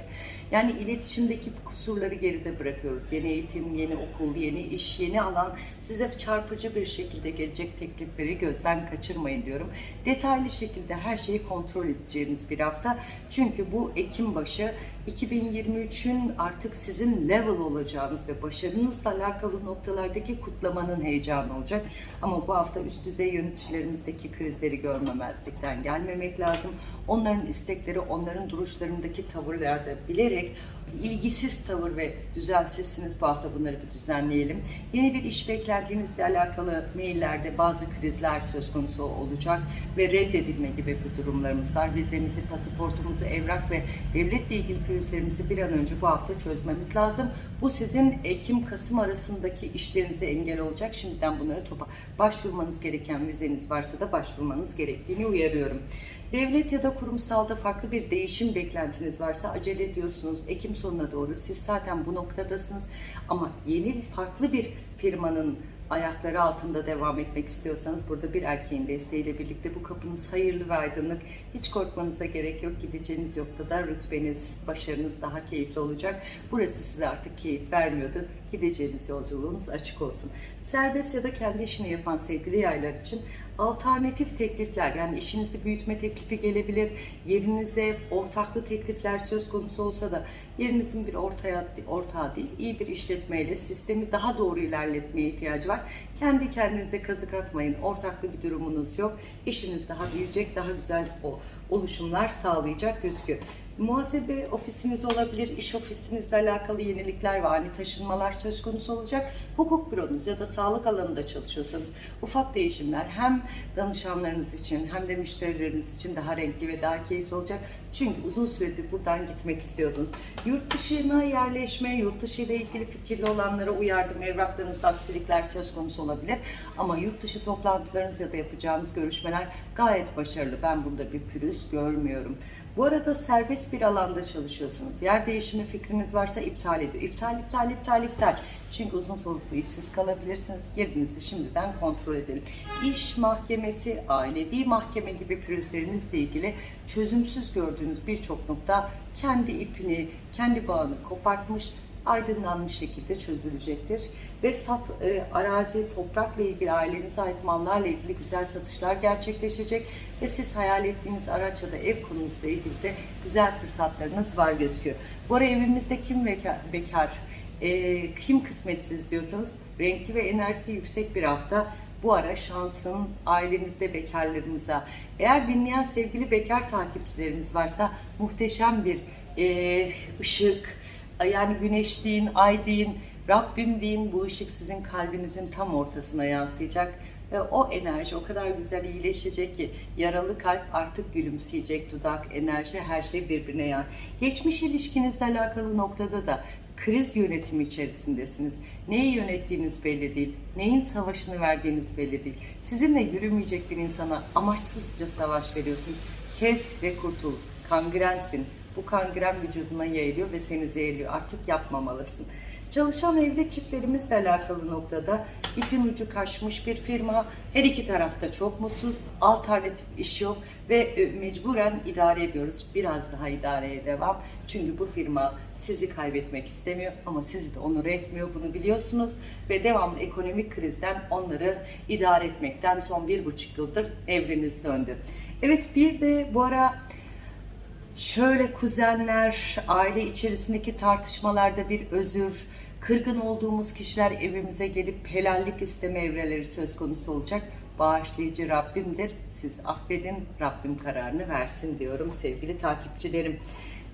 Yani iletişimdeki kusurları geride bırakıyoruz. Yeni eğitim, yeni okul, yeni iş, yeni alan size çarpıcı bir şekilde gelecek teklifleri gözden kaçırmayın diyorum. Detaylı şekilde her şeyi kontrol edeceğimiz bir hafta. Çünkü bu Ekim başı 2023'ün artık sizin level olacağınız ve başarınızla alakalı noktalardaki kutlamanın heyecanı olacak. Ama bu hafta üst düzey yöneticilerimizdeki krizleri görmemezlikten gelmemek lazım. Onların istekleri, onların duruşlarındaki tavırlarda bilerek ilgisiz tavır ve düzensizsiniz bu hafta bunları bir düzenleyelim. Yeni bir iş beklentinizle alakalı maillerde bazı krizler söz konusu olacak ve reddedilme gibi bir durumlarımız var. Vizemizi, pasaportumuzu, evrak ve devletle ilgili pürüzlerimizi bir an önce bu hafta çözmemiz lazım. Bu sizin Ekim-Kasım arasındaki işlerinize engel olacak. Şimdiden bunları topa başvurmanız gereken vizeniz varsa da başvurmanız gerektiğini uyarıyorum. Devlet ya da kurumsalda farklı bir değişim beklentiniz varsa acele ediyorsunuz. Ekim sonuna doğru siz zaten bu noktadasınız. Ama yeni farklı bir firmanın ayakları altında devam etmek istiyorsanız burada bir erkeğin desteğiyle birlikte bu kapınız hayırlı ve aydınlık. Hiç korkmanıza gerek yok. Gideceğiniz noktada rütbeniz, başarınız daha keyifli olacak. Burası size artık keyif vermiyordu. Gideceğiniz yolculuğunuz açık olsun. Serbest ya da kendi işini yapan sevgili yaylar için alternatif teklifler yani işinizi büyütme teklifi gelebilir. Yerinize ortaklı teklifler söz konusu olsa da yerinizin bir ortaya ortağı değil iyi bir işletmeyle sistemi daha doğru ilerletmeye ihtiyacı var. Kendi kendinize kazık atmayın. Ortaklı bir durumunuz yok. İşiniz daha büyüyecek, daha güzel oluşumlar sağlayacak gözüküyor. Muhasebe ofisiniz olabilir, iş ofisinizle alakalı yenilikler ve ani taşınmalar söz konusu olacak. Hukuk büronuz ya da sağlık alanında çalışıyorsanız ufak değişimler hem danışanlarınız için hem de müşterileriniz için daha renkli ve daha keyifli olacak. Çünkü uzun süredir buradan gitmek istiyordunuz. Yurt dışına yerleşme, yurt dışı ile ilgili fikirli olanlara uyardım. Evraklarınızda aksilikler söz konusu olabilir. Ama yurt dışı toplantılarınız ya da yapacağınız görüşmeler gayet başarılı. Ben bunda bir pürüz görmüyorum. Bu arada serbest bir alanda çalışıyorsunuz. Yer değişimi fikriniz varsa iptal ediyor. İptal, iptal, iptal, iptal. Çünkü uzun soluklu işsiz kalabilirsiniz. Yerinizi şimdiden kontrol edelim. İş mahkemesi, ailevi mahkeme gibi pürüzlerinizle ilgili çözümsüz gördüğünüz birçok nokta kendi ipini, kendi bağını kopartmış aydınlanmış şekilde çözülecektir. Ve sat, e, arazi, toprakla ilgili ailenize ait mallarla ilgili güzel satışlar gerçekleşecek ve siz hayal ettiğiniz araç ya da ev konunuzla ilgili de güzel fırsatlarınız var gözüküyor. Bu ara evimizde kim bekar, bekar e, kim kısmetsiz diyorsanız renkli ve enerjisi yüksek bir hafta bu ara şansın ailenizde bekarlarınıza, eğer dinleyen sevgili bekar takipçilerimiz varsa muhteşem bir e, ışık, yani güneş deyin, ay deyin, Rabbim deyin bu ışık sizin kalbinizin tam ortasına yansıyacak ve o enerji o kadar güzel iyileşecek ki yaralı kalp artık gülümseyecek, dudak, enerji her şey birbirine yan. Geçmiş ilişkinizle alakalı noktada da kriz yönetimi içerisindesiniz. Neyi yönettiğiniz belli değil. Neyin savaşını verdiğiniz belli değil. Sizinle yürümeyecek bir insana amaçsızca savaş veriyorsun. Kes ve kurtul. Kangrensin. Bu kangren vücuduna yayılıyor ve seni zehirliyor. Artık yapmamalısın. Çalışan evli çiftlerimizle alakalı noktada ipin ucu kaçmış bir firma. Her iki tarafta çok mutsuz. Alternatif iş yok ve e, mecburen idare ediyoruz. Biraz daha idareye devam. Çünkü bu firma sizi kaybetmek istemiyor ama sizi de onur etmiyor. Bunu biliyorsunuz ve devamlı ekonomik krizden onları idare etmekten son bir buçuk yıldır evreniz döndü. Evet bir de bu ara şöyle kuzenler, aile içerisindeki tartışmalarda bir özür, kırgın olduğumuz kişiler evimize gelip helallik isteme evreleri söz konusu olacak. Bağışlayıcı Rabbimdir. Siz affedin, Rabbim kararını versin diyorum sevgili takipçilerim.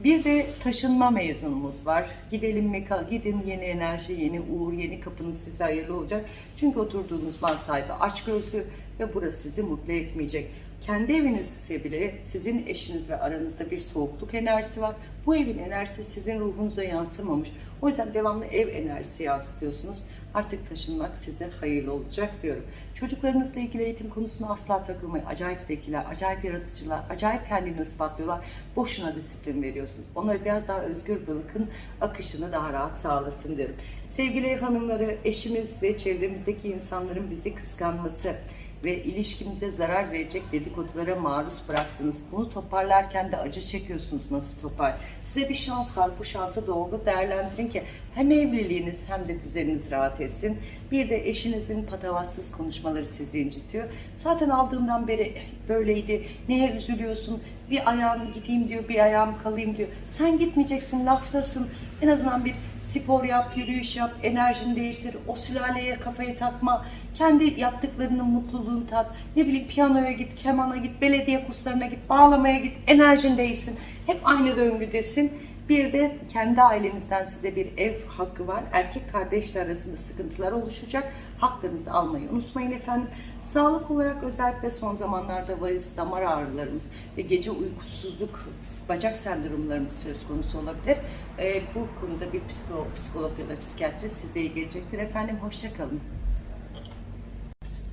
Bir de taşınma mezunumuz var. Gidelim mi gidin yeni enerji, yeni uğur, yeni kapınız size hayırlı olacak. Çünkü oturduğunuz mal sahibi aç gözlü ve burası sizi mutlu etmeyecek. Kendi evinizse bile sizin eşiniz ve aranızda bir soğukluk enerjisi var. Bu evin enerjisi sizin ruhunuza yansımamış. O yüzden devamlı ev enerjisi yansıtıyorsunuz. Artık taşınmak size hayırlı olacak diyorum. Çocuklarınızla ilgili eğitim konusuna asla takılmayın. Acayip zekiler, acayip yaratıcılar, acayip kendini ispatlıyorlar. Boşuna disiplin veriyorsunuz. Onları biraz daha özgür bırakın, akışını daha rahat sağlasın derim. Sevgili ev hanımları, eşimiz ve çevremizdeki insanların bizi kıskanması, ve ilişkimize zarar verecek dedikodulara maruz bıraktınız. Bunu toparlarken de acı çekiyorsunuz nasıl topar. Size bir şans var. Bu şansı doğru değerlendirin ki hem evliliğiniz hem de düzeniniz rahat etsin. Bir de eşinizin patavatsız konuşmaları sizi incitiyor. Zaten aldığından beri böyleydi. Neye üzülüyorsun? Bir ayağım gideyim diyor, bir ayağım kalayım diyor. Sen gitmeyeceksin, laftasın. En azından bir spor yap, yürüyüş yap, enerjini değiştir, o sülaleye kafayı takma, kendi yaptıklarının mutluluğunu tat, ne bileyim piyanoya git, kemana git, belediye kurslarına git, bağlamaya git, enerjin değişsin. Hep aynı döngüdesin. Bir de kendi ailenizden size bir ev hakkı var. Erkek kardeşler arasında sıkıntılar oluşacak. Haklarınızı almayı unutmayın efendim. Sağlık olarak özellikle son zamanlarda varis, damar ağrılarımız ve gece uykusuzluk, bacak sendromlarımız söz konusu olabilir. Ee, bu konuda bir psikolog, psikolog ya da psikiyatrist size iyi gelecektir efendim. Hoşçakalın.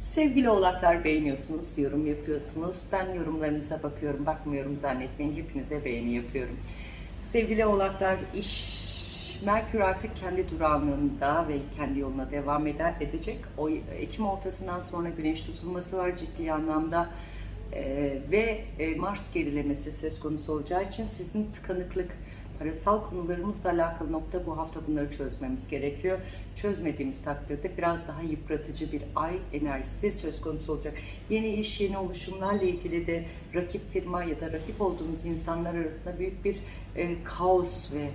Sevgili oğlaklar beğeniyorsunuz, yorum yapıyorsunuz. Ben yorumlarınıza bakıyorum, bakmıyorum zannetmeyin. Hepinize beğeni yapıyorum. Sevgili oğlaklar iş Merkür artık kendi durağanlığında ve kendi yoluna devam eder, edecek. O Ekim ortasından sonra güneş tutulması var ciddi anlamda. Ee, ve e, Mars gerilemesi söz konusu olacağı için sizin tıkanıklık, parasal konularımızla alakalı nokta bu hafta bunları çözmemiz gerekiyor. Çözmediğimiz takdirde biraz daha yıpratıcı bir ay enerjisi söz konusu olacak. Yeni iş, yeni oluşumlarla ilgili de rakip firma ya da rakip olduğunuz insanlar arasında büyük bir e, kaos ve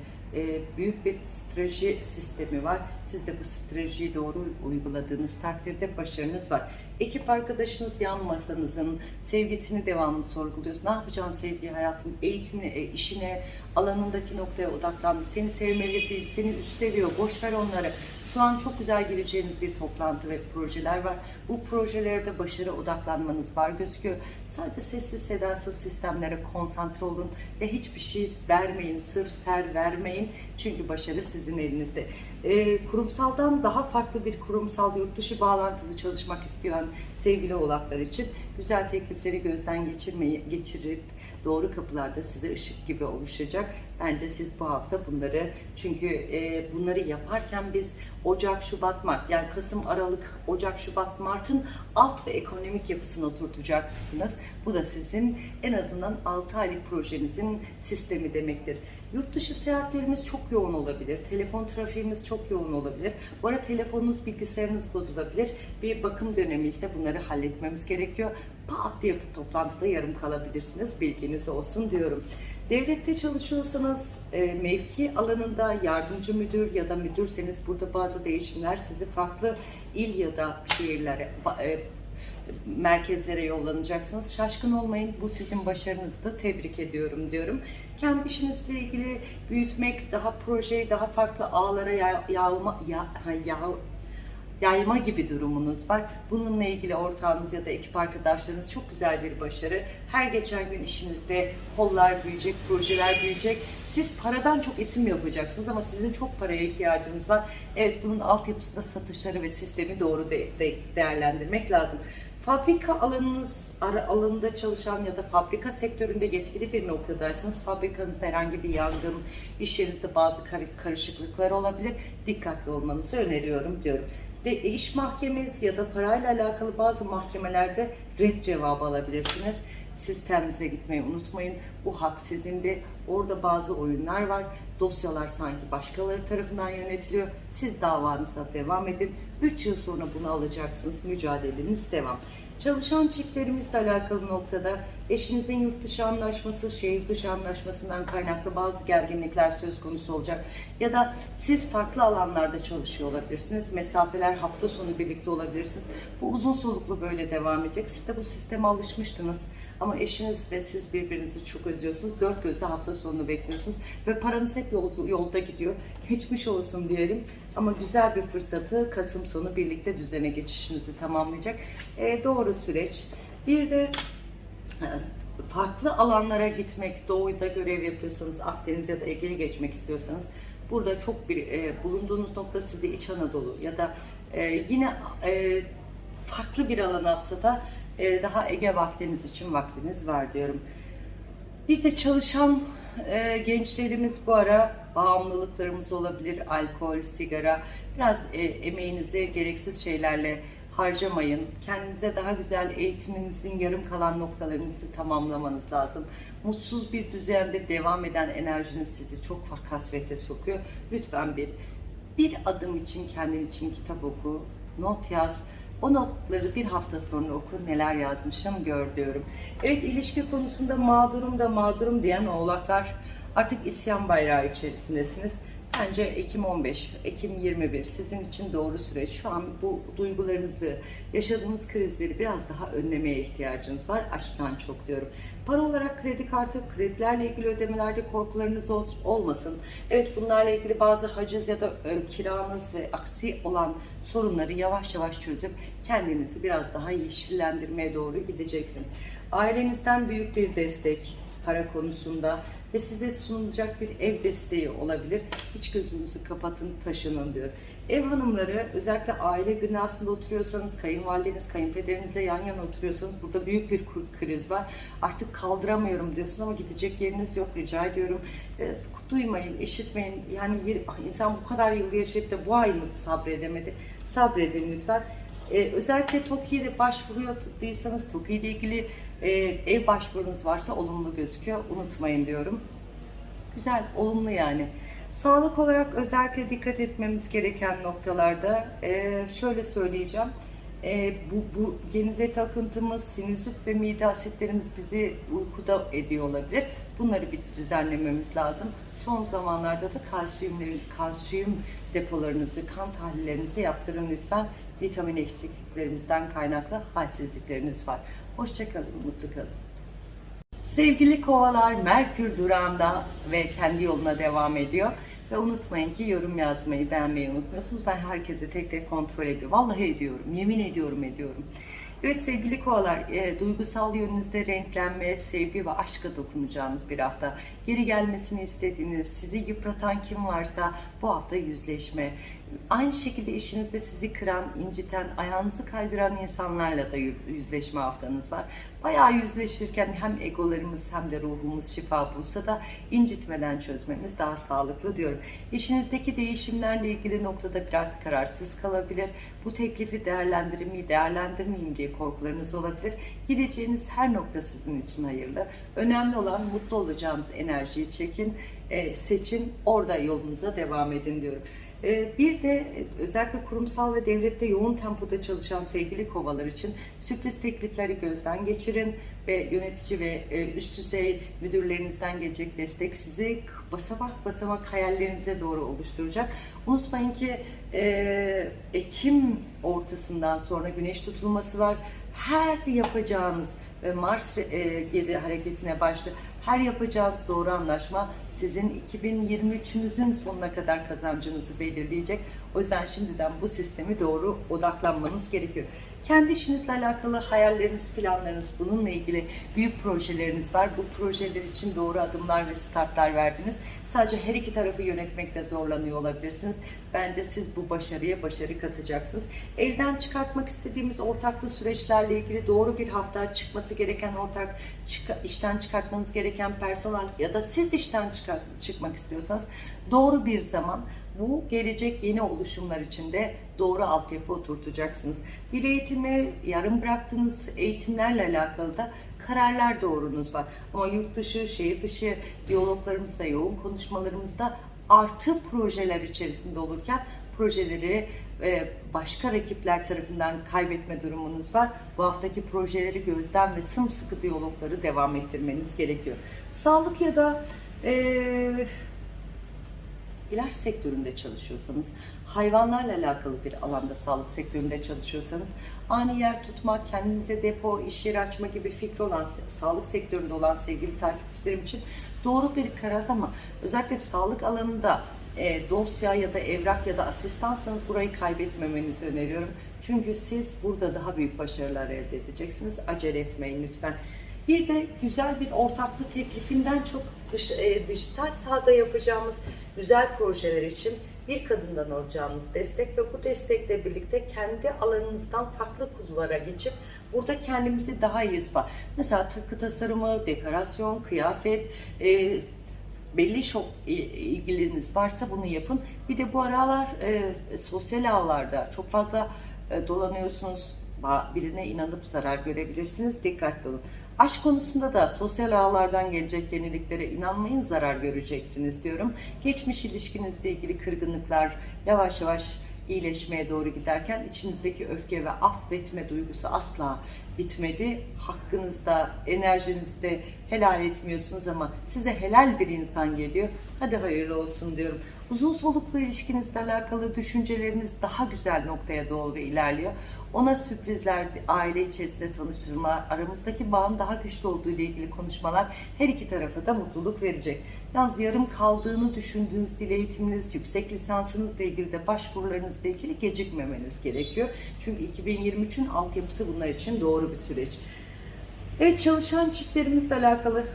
büyük bir strateji sistemi var. Siz de bu stratejiyi doğru uyguladığınız takdirde başarınız var. Ekip arkadaşınız yan masanızın sevgisini devamlı sorguluyorsun. Ne yapacaksın sevgi hayatım, eğitimine, e, işine, alanındaki noktaya odaklandı. Seni sevmeli değil, seni üst seviyor. Boş ver onları. Şu an çok güzel gireceğiniz bir toplantı ve projeler var. Bu projelerde başarı odaklanmanız var gözüküyor. Sadece sessiz sedasız sistemlere konsantre olun ve hiçbir şey vermeyin, sırf ser vermeyin. Çünkü başarı sizin elinizde. E, kurumsaldan daha farklı bir kurumsal yurt dışı bağlantılı çalışmak isteyen sevgili oğlaklar için güzel teklifleri gözden geçirmeyi geçirip doğru kapılarda size ışık gibi oluşacak. Bence siz bu hafta bunları çünkü e, bunları yaparken biz Ocak, Şubat, Mart yani Kasım, Aralık, Ocak, Şubat, Mart'ın alt ve ekonomik yapısını oturtacaksınız. Bu da sizin en azından 6 aylık projenizin sistemi demektir. Yurt dışı seyahatlerimiz çok yoğun olabilir. Telefon trafiğimiz çok yoğun olabilir. Bu arada telefonunuz, bilgisayarınız bozulabilir. Bir bakım dönemi ise bunları halletmemiz gerekiyor. Pat diye toplantıda yarım kalabilirsiniz. Bilginiz olsun diyorum. Devlette çalışıyorsanız e, mevki alanında yardımcı müdür ya da müdürseniz burada bazı değişimler sizi farklı il ya da şehirlere e, merkezlere yollanacaksınız. Şaşkın olmayın. Bu sizin başarınızdı. Tebrik ediyorum diyorum. Kendi işinizle ilgili büyütmek, daha projeyi daha farklı ağlara ya- yağma, ya, ha, yağ- yayma gibi durumunuz var. Bununla ilgili ortağınız ya da ekip arkadaşlarınız çok güzel bir başarı. Her geçen gün işinizde kollar büyüyecek, projeler büyüyecek. Siz paradan çok isim yapacaksınız ama sizin çok paraya ihtiyacınız var. Evet bunun altyapısında satışları ve sistemi doğru de- de- değerlendirmek lazım. Fabrika alanınız ara- alanında çalışan ya da fabrika sektöründe yetkili bir noktadaysanız fabrikanızda herhangi bir yangın, iş yerinizde bazı kar- karışıklıklar olabilir. Dikkatli olmanızı öneriyorum diyorum. De, iş mahkemesi ya da parayla alakalı bazı mahkemelerde red cevabı alabilirsiniz. Sisteminize gitmeyi unutmayın. Bu hak sizindi. Orada bazı oyunlar var. Dosyalar sanki başkaları tarafından yönetiliyor. Siz davanıza devam edin. 3 yıl sonra bunu alacaksınız. Mücadeleniz devam. Çalışan çiftlerimizle alakalı noktada eşinizin yurt dışı anlaşması, şehir dışı anlaşmasından kaynaklı bazı gerginlikler söz konusu olacak. Ya da siz farklı alanlarda çalışıyor olabilirsiniz. Mesafeler hafta sonu birlikte olabilirsiniz. Bu uzun soluklu böyle devam edecek. Siz de bu sisteme alışmıştınız. Ama eşiniz ve siz birbirinizi çok özlüyorsunuz. Dört gözle hafta sonunu bekliyorsunuz. Ve paranız hep yol, yolda gidiyor. Geçmiş olsun diyelim. Ama güzel bir fırsatı Kasım sonu birlikte düzene geçişinizi tamamlayacak. Ee, doğru süreç. Bir de e, farklı alanlara gitmek, doğuda görev yapıyorsanız, Akdeniz ya da Ege'ye geçmek istiyorsanız burada çok bir e, bulunduğunuz nokta size İç Anadolu ya da e, yine e, farklı bir alan alsa da e, daha Ege ve Akdeniz için vaktiniz var diyorum. Bir de çalışan e, gençlerimiz bu ara bağımlılıklarımız olabilir. Alkol, sigara. Biraz e, emeğinizi gereksiz şeylerle harcamayın. Kendinize daha güzel eğitiminizin yarım kalan noktalarınızı tamamlamanız lazım. Mutsuz bir düzende devam eden enerjiniz sizi çok kasvete sokuyor. Lütfen bir bir adım için kendin için kitap oku, not yaz. O notları bir hafta sonra oku neler yazmışım gör diyorum. Evet ilişki konusunda mağdurum da mağdurum diyen oğlaklar artık isyan bayrağı içerisindesiniz. Bence Ekim 15, Ekim 21 sizin için doğru süreç. Şu an bu duygularınızı, yaşadığınız krizleri biraz daha önlemeye ihtiyacınız var. Aşktan çok diyorum. Para olarak kredi kartı, kredilerle ilgili ödemelerde korkularınız ol- olmasın. Evet bunlarla ilgili bazı haciz ya da e, kiranız ve aksi olan sorunları yavaş yavaş çözüp kendinizi biraz daha yeşillendirmeye doğru gideceksiniz. Ailenizden büyük bir destek, para konusunda ve size sunulacak bir ev desteği olabilir. Hiç gözünüzü kapatın, taşının diyor. Ev hanımları özellikle aile binasında oturuyorsanız, kayınvalideniz, kayınpederinizle yan yana oturuyorsanız burada büyük bir kriz var. Artık kaldıramıyorum diyorsun ama gidecek yeriniz yok rica ediyorum. E, duymayın, işitmeyin. Yani ah, insan bu kadar yıl yaşayıp da bu ay mı sabredemedi? Sabredin lütfen. Ee, özellikle TOKİ'de başvuruyorduysanız TOKİ ile ilgili e, ev başvurunuz varsa olumlu gözüküyor. Unutmayın diyorum. Güzel, olumlu yani. Sağlık olarak özellikle dikkat etmemiz gereken noktalarda e, şöyle söyleyeceğim. E, bu, bu genize takıntımız, sinüzit ve mide asitlerimiz bizi uykuda ediyor olabilir. Bunları bir düzenlememiz lazım. Son zamanlarda da kalsiyumların, kalsiyum depolarınızı, kan tahlillerinizi yaptırın lütfen. Vitamin eksikliklerimizden kaynaklı halsizlikleriniz var. Hoşçakalın, mutlu kalın. Sevgili kovalar Merkür durağında ve kendi yoluna devam ediyor. Ve unutmayın ki yorum yazmayı, beğenmeyi unutmuyorsunuz. Ben herkese tek tek kontrol ediyorum. Vallahi ediyorum, yemin ediyorum ediyorum. Evet sevgili kovalar, e, duygusal yönünüzde renklenme, sevgi ve aşka dokunacağınız bir hafta. Geri gelmesini istediğiniz, sizi yıpratan kim varsa bu hafta yüzleşme Aynı şekilde işinizde sizi kıran, inciten, ayağınızı kaydıran insanlarla da yü- yüzleşme haftanız var. Bayağı yüzleşirken hem egolarımız hem de ruhumuz şifa bulsa da incitmeden çözmemiz daha sağlıklı diyorum. İşinizdeki değişimlerle ilgili noktada biraz kararsız kalabilir. Bu teklifi değerlendirir miyim, değerlendirmeyeyim diye korkularınız olabilir. Gideceğiniz her nokta sizin için hayırlı. Önemli olan mutlu olacağınız enerjiyi çekin, e, seçin, orada yolunuza devam edin diyorum. E, Bir de e, özellikle kurumsal ve devlette yoğun tempoda çalışan sevgili kovalar için sürpriz teklifleri gözden geçirin ve yönetici ve e, üst düzey müdürlerinizden gelecek destek sizi basamak basamak hayallerinize doğru oluşturacak. Unutmayın ki e, Ekim ortasından sonra güneş tutulması var. Her yapacağınız Mars geri hareketine başlı her yapacağınız doğru anlaşma sizin 2023'ünüzün sonuna kadar kazancınızı belirleyecek. O yüzden şimdiden bu sistemi doğru odaklanmanız gerekiyor. Kendi işinizle alakalı hayalleriniz, planlarınız, bununla ilgili büyük projeleriniz var. Bu projeler için doğru adımlar ve startlar verdiniz. Sadece her iki tarafı yönetmekte zorlanıyor olabilirsiniz. Bence siz bu başarıya başarı katacaksınız. Evden çıkartmak istediğimiz ortaklı süreçlerle ilgili doğru bir hafta çıkması gereken ortak, çık- işten çıkartmanız gereken personel ya da siz işten çıkar- çıkmak istiyorsanız doğru bir zaman bu gelecek yeni oluşumlar için de doğru altyapı oturtacaksınız. Dil eğitimi, yarım bıraktığınız eğitimlerle alakalı da kararlar doğrunuz var. Ama yurt dışı, şehir dışı diyaloglarımız ve yoğun konuşmalarımızda artı projeler içerisinde olurken projeleri e, başka rakipler tarafından kaybetme durumunuz var. Bu haftaki projeleri gözden ve sımsıkı diyalogları devam ettirmeniz gerekiyor. Sağlık ya da e, ilaç sektöründe çalışıyorsanız, hayvanlarla alakalı bir alanda sağlık sektöründe çalışıyorsanız, ani yer tutmak, kendinize depo, iş yeri açma gibi fikri olan, sağlık sektöründe olan sevgili takipçilerim için doğru bir karar ama özellikle sağlık alanında e, dosya ya da evrak ya da asistansanız burayı kaybetmemenizi öneriyorum. Çünkü siz burada daha büyük başarılar elde edeceksiniz. Acele etmeyin lütfen. Bir de güzel bir ortaklık teklifinden çok dış, e, dijital sahada yapacağımız güzel projeler için bir kadından alacağımız destek ve bu destekle birlikte kendi alanınızdan farklı kulvara geçip burada kendimizi daha iyi ispat. Mesela takı tasarımı, dekorasyon, kıyafet, e, belli şok i- ilgiliniz varsa bunu yapın. Bir de bu aralar e, sosyal ağlarda çok fazla e, dolanıyorsunuz. Birine inanıp zarar görebilirsiniz. Dikkatli olun. Aşk konusunda da sosyal ağlardan gelecek yeniliklere inanmayın zarar göreceksiniz diyorum. Geçmiş ilişkinizle ilgili kırgınlıklar yavaş yavaş iyileşmeye doğru giderken içinizdeki öfke ve affetme duygusu asla bitmedi. Hakkınızda, enerjinizde helal etmiyorsunuz ama size helal bir insan geliyor. Hadi hayırlı olsun diyorum. Uzun soluklu ilişkinizle alakalı düşünceleriniz daha güzel noktaya doğru ilerliyor. Ona sürprizler, aile içerisinde tanıştırma, aramızdaki bağın daha güçlü olduğu ile ilgili konuşmalar her iki tarafa da mutluluk verecek. Yalnız yarım kaldığını düşündüğünüz dil eğitiminiz, yüksek lisansınızla ilgili de başvurularınızla ilgili gecikmemeniz gerekiyor. Çünkü 2023'ün altyapısı bunlar için doğru bir süreç. Evet çalışan çiftlerimizle alakalı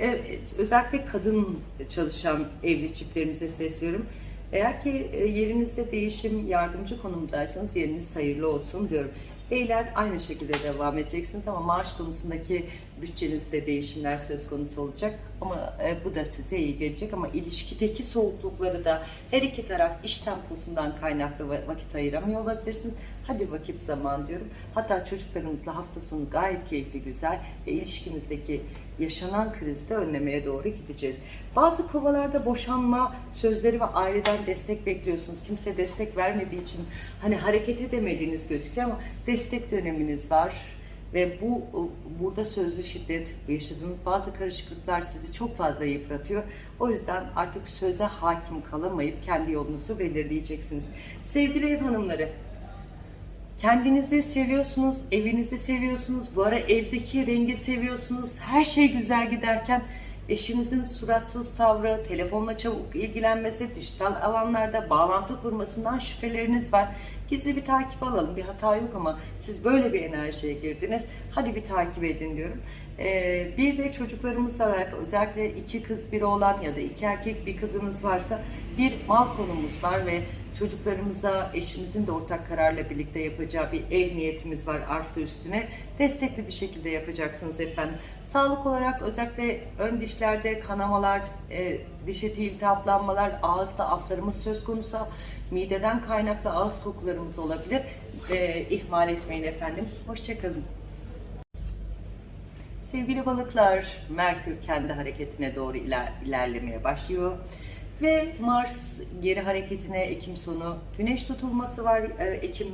Evet, özellikle kadın çalışan evli çiftlerimize sesleniyorum. Eğer ki e, yerinizde değişim yardımcı konumdaysanız yeriniz hayırlı olsun diyorum. Beyler aynı şekilde devam edeceksiniz ama maaş konusundaki bütçenizde değişimler söz konusu olacak. Ama e, bu da size iyi gelecek ama ilişkideki soğuklukları da her iki taraf iş temposundan kaynaklı va- vakit ayıramıyor olabilirsiniz. Hadi vakit zaman diyorum. Hatta çocuklarımızla hafta sonu gayet keyifli, güzel ve ilişkimizdeki yaşanan krizi de önlemeye doğru gideceğiz. Bazı kovalarda boşanma sözleri ve aileden destek bekliyorsunuz. Kimse destek vermediği için hani hareket edemediğiniz gözüküyor ama destek döneminiz var. Ve bu burada sözlü şiddet yaşadığınız bazı karışıklıklar sizi çok fazla yıpratıyor. O yüzden artık söze hakim kalamayıp kendi yolunuzu belirleyeceksiniz. Sevgili ev hanımları, Kendinizi seviyorsunuz, evinizi seviyorsunuz, bu ara evdeki rengi seviyorsunuz, her şey güzel giderken eşinizin suratsız tavrı, telefonla çabuk ilgilenmesi, dijital alanlarda bağlantı kurmasından şüpheleriniz var. Gizli bir takip alalım, bir hata yok ama siz böyle bir enerjiye girdiniz. Hadi bir takip edin diyorum. Ee, bir de çocuklarımızla alakalı özellikle iki kız bir oğlan ya da iki erkek bir kızımız varsa bir mal konumuz var ve çocuklarımıza eşimizin de ortak kararla birlikte yapacağı bir ev niyetimiz var arsa üstüne. Destekli bir şekilde yapacaksınız efendim. Sağlık olarak özellikle ön dişlerde kanamalar, e, diş eti iltihaplanmalar, ağızda aflarımız söz konusu, mideden kaynaklı ağız kokularımız olabilir. E, ihmal etmeyin efendim. Hoşçakalın. Sevgili balıklar, Merkür kendi hareketine doğru iler- ilerlemeye başlıyor. Ve Mars geri hareketine Ekim sonu, Güneş tutulması var e, Ekim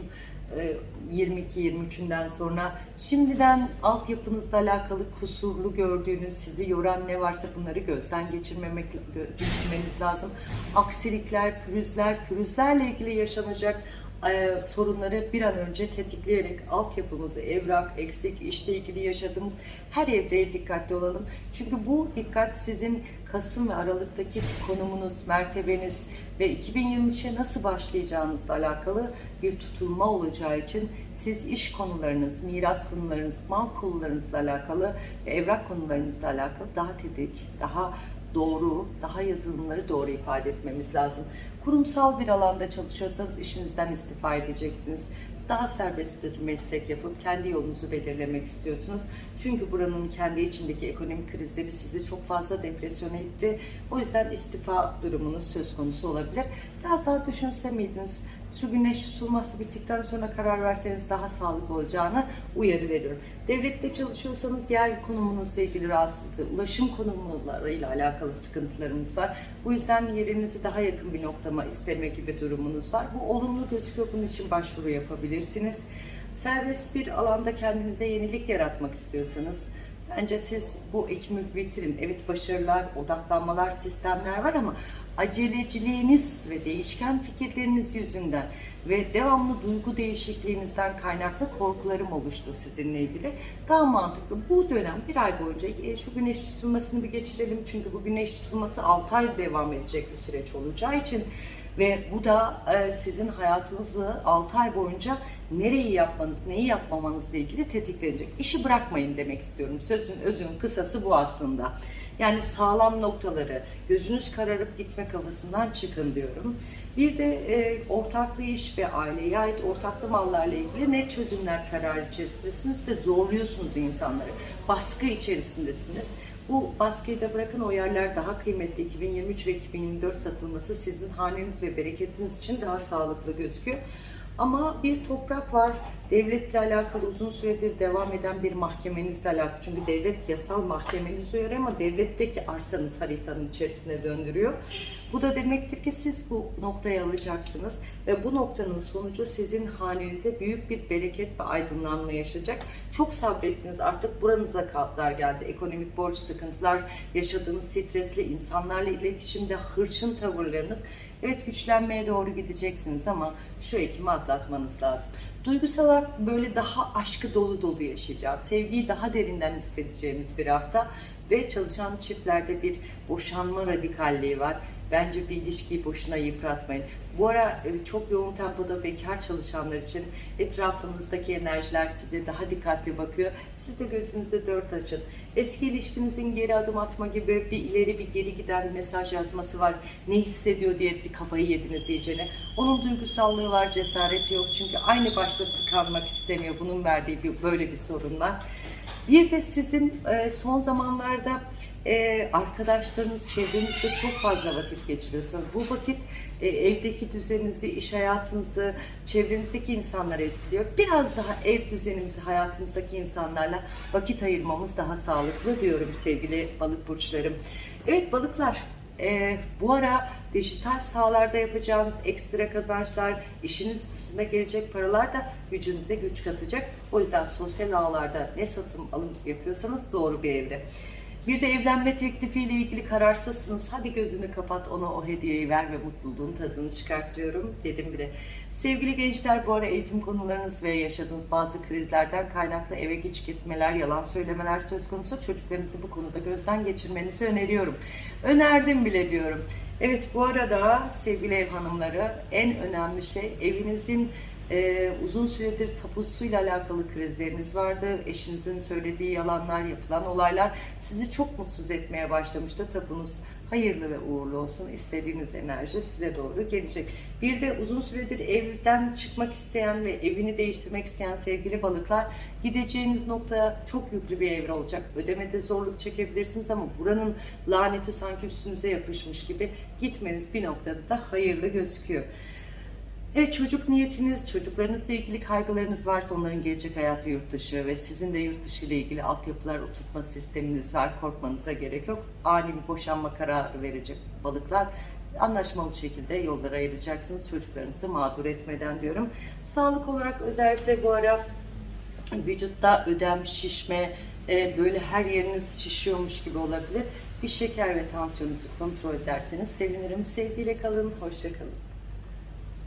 22-23'ünden sonra. Şimdiden altyapınızla alakalı kusurlu gördüğünüz, sizi yoran ne varsa bunları gözden geçirmemek geçirmeniz lazım. Aksilikler, pürüzler, pürüzlerle ilgili yaşanacak e, sorunları bir an önce tetikleyerek altyapımızı, evrak, eksik, işle ilgili yaşadığımız her evreye dikkatli olalım. Çünkü bu dikkat sizin Kasım ve Aralık'taki konumunuz, mertebeniz ve 2023'e nasıl başlayacağınızla alakalı bir tutulma olacağı için siz iş konularınız, miras konularınız, mal konularınızla alakalı ve evrak konularınızla alakalı daha tedik, daha doğru, daha yazılımları doğru ifade etmemiz lazım. Kurumsal bir alanda çalışıyorsanız işinizden istifa edeceksiniz. Daha serbest bir meslek yapıp kendi yolunuzu belirlemek istiyorsunuz. Çünkü buranın kendi içindeki ekonomik krizleri sizi çok fazla depresyona itti. O yüzden istifa durumunuz söz konusu olabilir. Biraz daha düşünse miydiniz? Şu güneş tutulması bittikten sonra karar verseniz daha sağlıklı olacağını uyarı veriyorum. Devlette çalışıyorsanız yer konumunuzla ilgili rahatsızlığı, ulaşım konumlarıyla alakalı sıkıntılarımız var. Bu yüzden yerinizi daha yakın bir noktama isteme gibi durumunuz var. Bu olumlu gözüküyor. Bunun için başvuru yapabilirsiniz. Serbest bir alanda kendinize yenilik yaratmak istiyorsanız bence siz bu ekimi bitirin. Evet başarılar, odaklanmalar, sistemler var ama aceleciliğiniz ve değişken fikirleriniz yüzünden ve devamlı duygu değişikliğinizden kaynaklı korkularım oluştu sizinle ilgili. Daha mantıklı bu dönem bir ay boyunca e, şu güneş tutulmasını bir geçirelim. Çünkü bu güneş tutulması 6 ay devam edecek bir süreç olacağı için ve bu da e, sizin hayatınızı 6 ay boyunca nereyi yapmanız, neyi yapmamanızla ilgili tetiklenecek. İşi bırakmayın demek istiyorum. Sözün özün kısası bu aslında. Yani sağlam noktaları, gözünüz kararıp gitme kafasından çıkın diyorum. Bir de e, ortaklı iş ve aileye ait ortaklı mallarla ilgili ne çözümler kararı içerisindesiniz ve zorluyorsunuz insanları. Baskı içerisindesiniz. Bu baskıyı da bırakın o yerler daha kıymetli. 2023 ve 2024 satılması sizin haneniz ve bereketiniz için daha sağlıklı gözüküyor. Ama bir toprak var. Devletle alakalı uzun süredir devam eden bir mahkemenizle alakalı. Çünkü devlet yasal mahkemeniz diyor ama devletteki arsanız haritanın içerisine döndürüyor. Bu da demektir ki siz bu noktaya alacaksınız ve bu noktanın sonucu sizin hanenize büyük bir bereket ve aydınlanma yaşayacak. Çok sabrettiniz artık buranıza kadar geldi. Ekonomik borç sıkıntılar, yaşadığınız stresli insanlarla iletişimde hırçın tavırlarınız Evet güçlenmeye doğru gideceksiniz ama şu ekimi atlatmanız lazım. Duygusal böyle daha aşkı dolu dolu yaşayacağız. Sevgiyi daha derinden hissedeceğimiz bir hafta ve çalışan çiftlerde bir boşanma radikalliği var. Bence bir ilişkiyi boşuna yıpratmayın. Bu ara e, çok yoğun tempoda bekar çalışanlar için etrafınızdaki enerjiler size daha dikkatli bakıyor. Siz de gözünüzü dört açın. Eski ilişkinizin geri adım atma gibi bir ileri bir geri giden mesaj yazması var. Ne hissediyor diye bir kafayı yediniz iyicene. Onun duygusallığı var, cesareti yok. Çünkü aynı başta tıkanmak istemiyor. Bunun verdiği bir, böyle bir sorun var. Bir de sizin e, son zamanlarda e, arkadaşlarınız, çevrenizde çok fazla vakit geçiriyorsunuz. Bu vakit e, evdeki düzeninizi, iş hayatınızı, çevrenizdeki insanları etkiliyor. Biraz daha ev düzenimizi, hayatımızdaki insanlarla vakit ayırmamız daha sağlıklı diyorum sevgili balık burçlarım. Evet balıklar, e, bu ara dijital sahalarda yapacağınız ekstra kazançlar, işiniz dışında gelecek paralar da gücünüze güç katacak. O yüzden sosyal ağlarda ne satım alım yapıyorsanız doğru bir evre. Bir de evlenme teklifiyle ilgili kararsızsınız. Hadi gözünü kapat ona o hediyeyi ver ve mutluluğun tadını çıkart diyorum. Dedim bile. Sevgili gençler bu ara eğitim konularınız ve yaşadığınız bazı krizlerden kaynaklı eve geç gitmeler, yalan söylemeler söz konusu. Çocuklarınızı bu konuda gözden geçirmenizi öneriyorum. Önerdim bile diyorum. Evet bu arada sevgili ev hanımları en önemli şey evinizin Ee, uzun süredir tapusuyla alakalı krizleriniz vardı. Eşinizin söylediği yalanlar, yapılan olaylar sizi çok mutsuz etmeye başlamıştı. Tapunuz hayırlı ve uğurlu olsun. İstediğiniz enerji size doğru gelecek. Bir de uzun süredir evden çıkmak isteyen ve evini değiştirmek isteyen sevgili balıklar gideceğiniz nokta çok yüklü bir evre olacak. Ödemede zorluk çekebilirsiniz ama buranın laneti sanki üstünüze yapışmış gibi gitmeniz bir noktada da hayırlı gözüküyor. Evet çocuk niyetiniz, çocuklarınızla ilgili kaygılarınız varsa onların gelecek hayatı yurt dışı ve sizin de yurt dışı ile ilgili altyapılar oturtma sisteminiz var. Korkmanıza gerek yok. Ani bir boşanma kararı verecek balıklar. Anlaşmalı şekilde yollara ayıracaksınız çocuklarınızı mağdur etmeden diyorum. Sağlık olarak özellikle bu ara vücutta ödem, şişme, e, böyle her yeriniz şişiyormuş gibi olabilir. Bir şeker ve tansiyonunuzu kontrol ederseniz sevinirim. Sevgiyle kalın, hoşça kalın.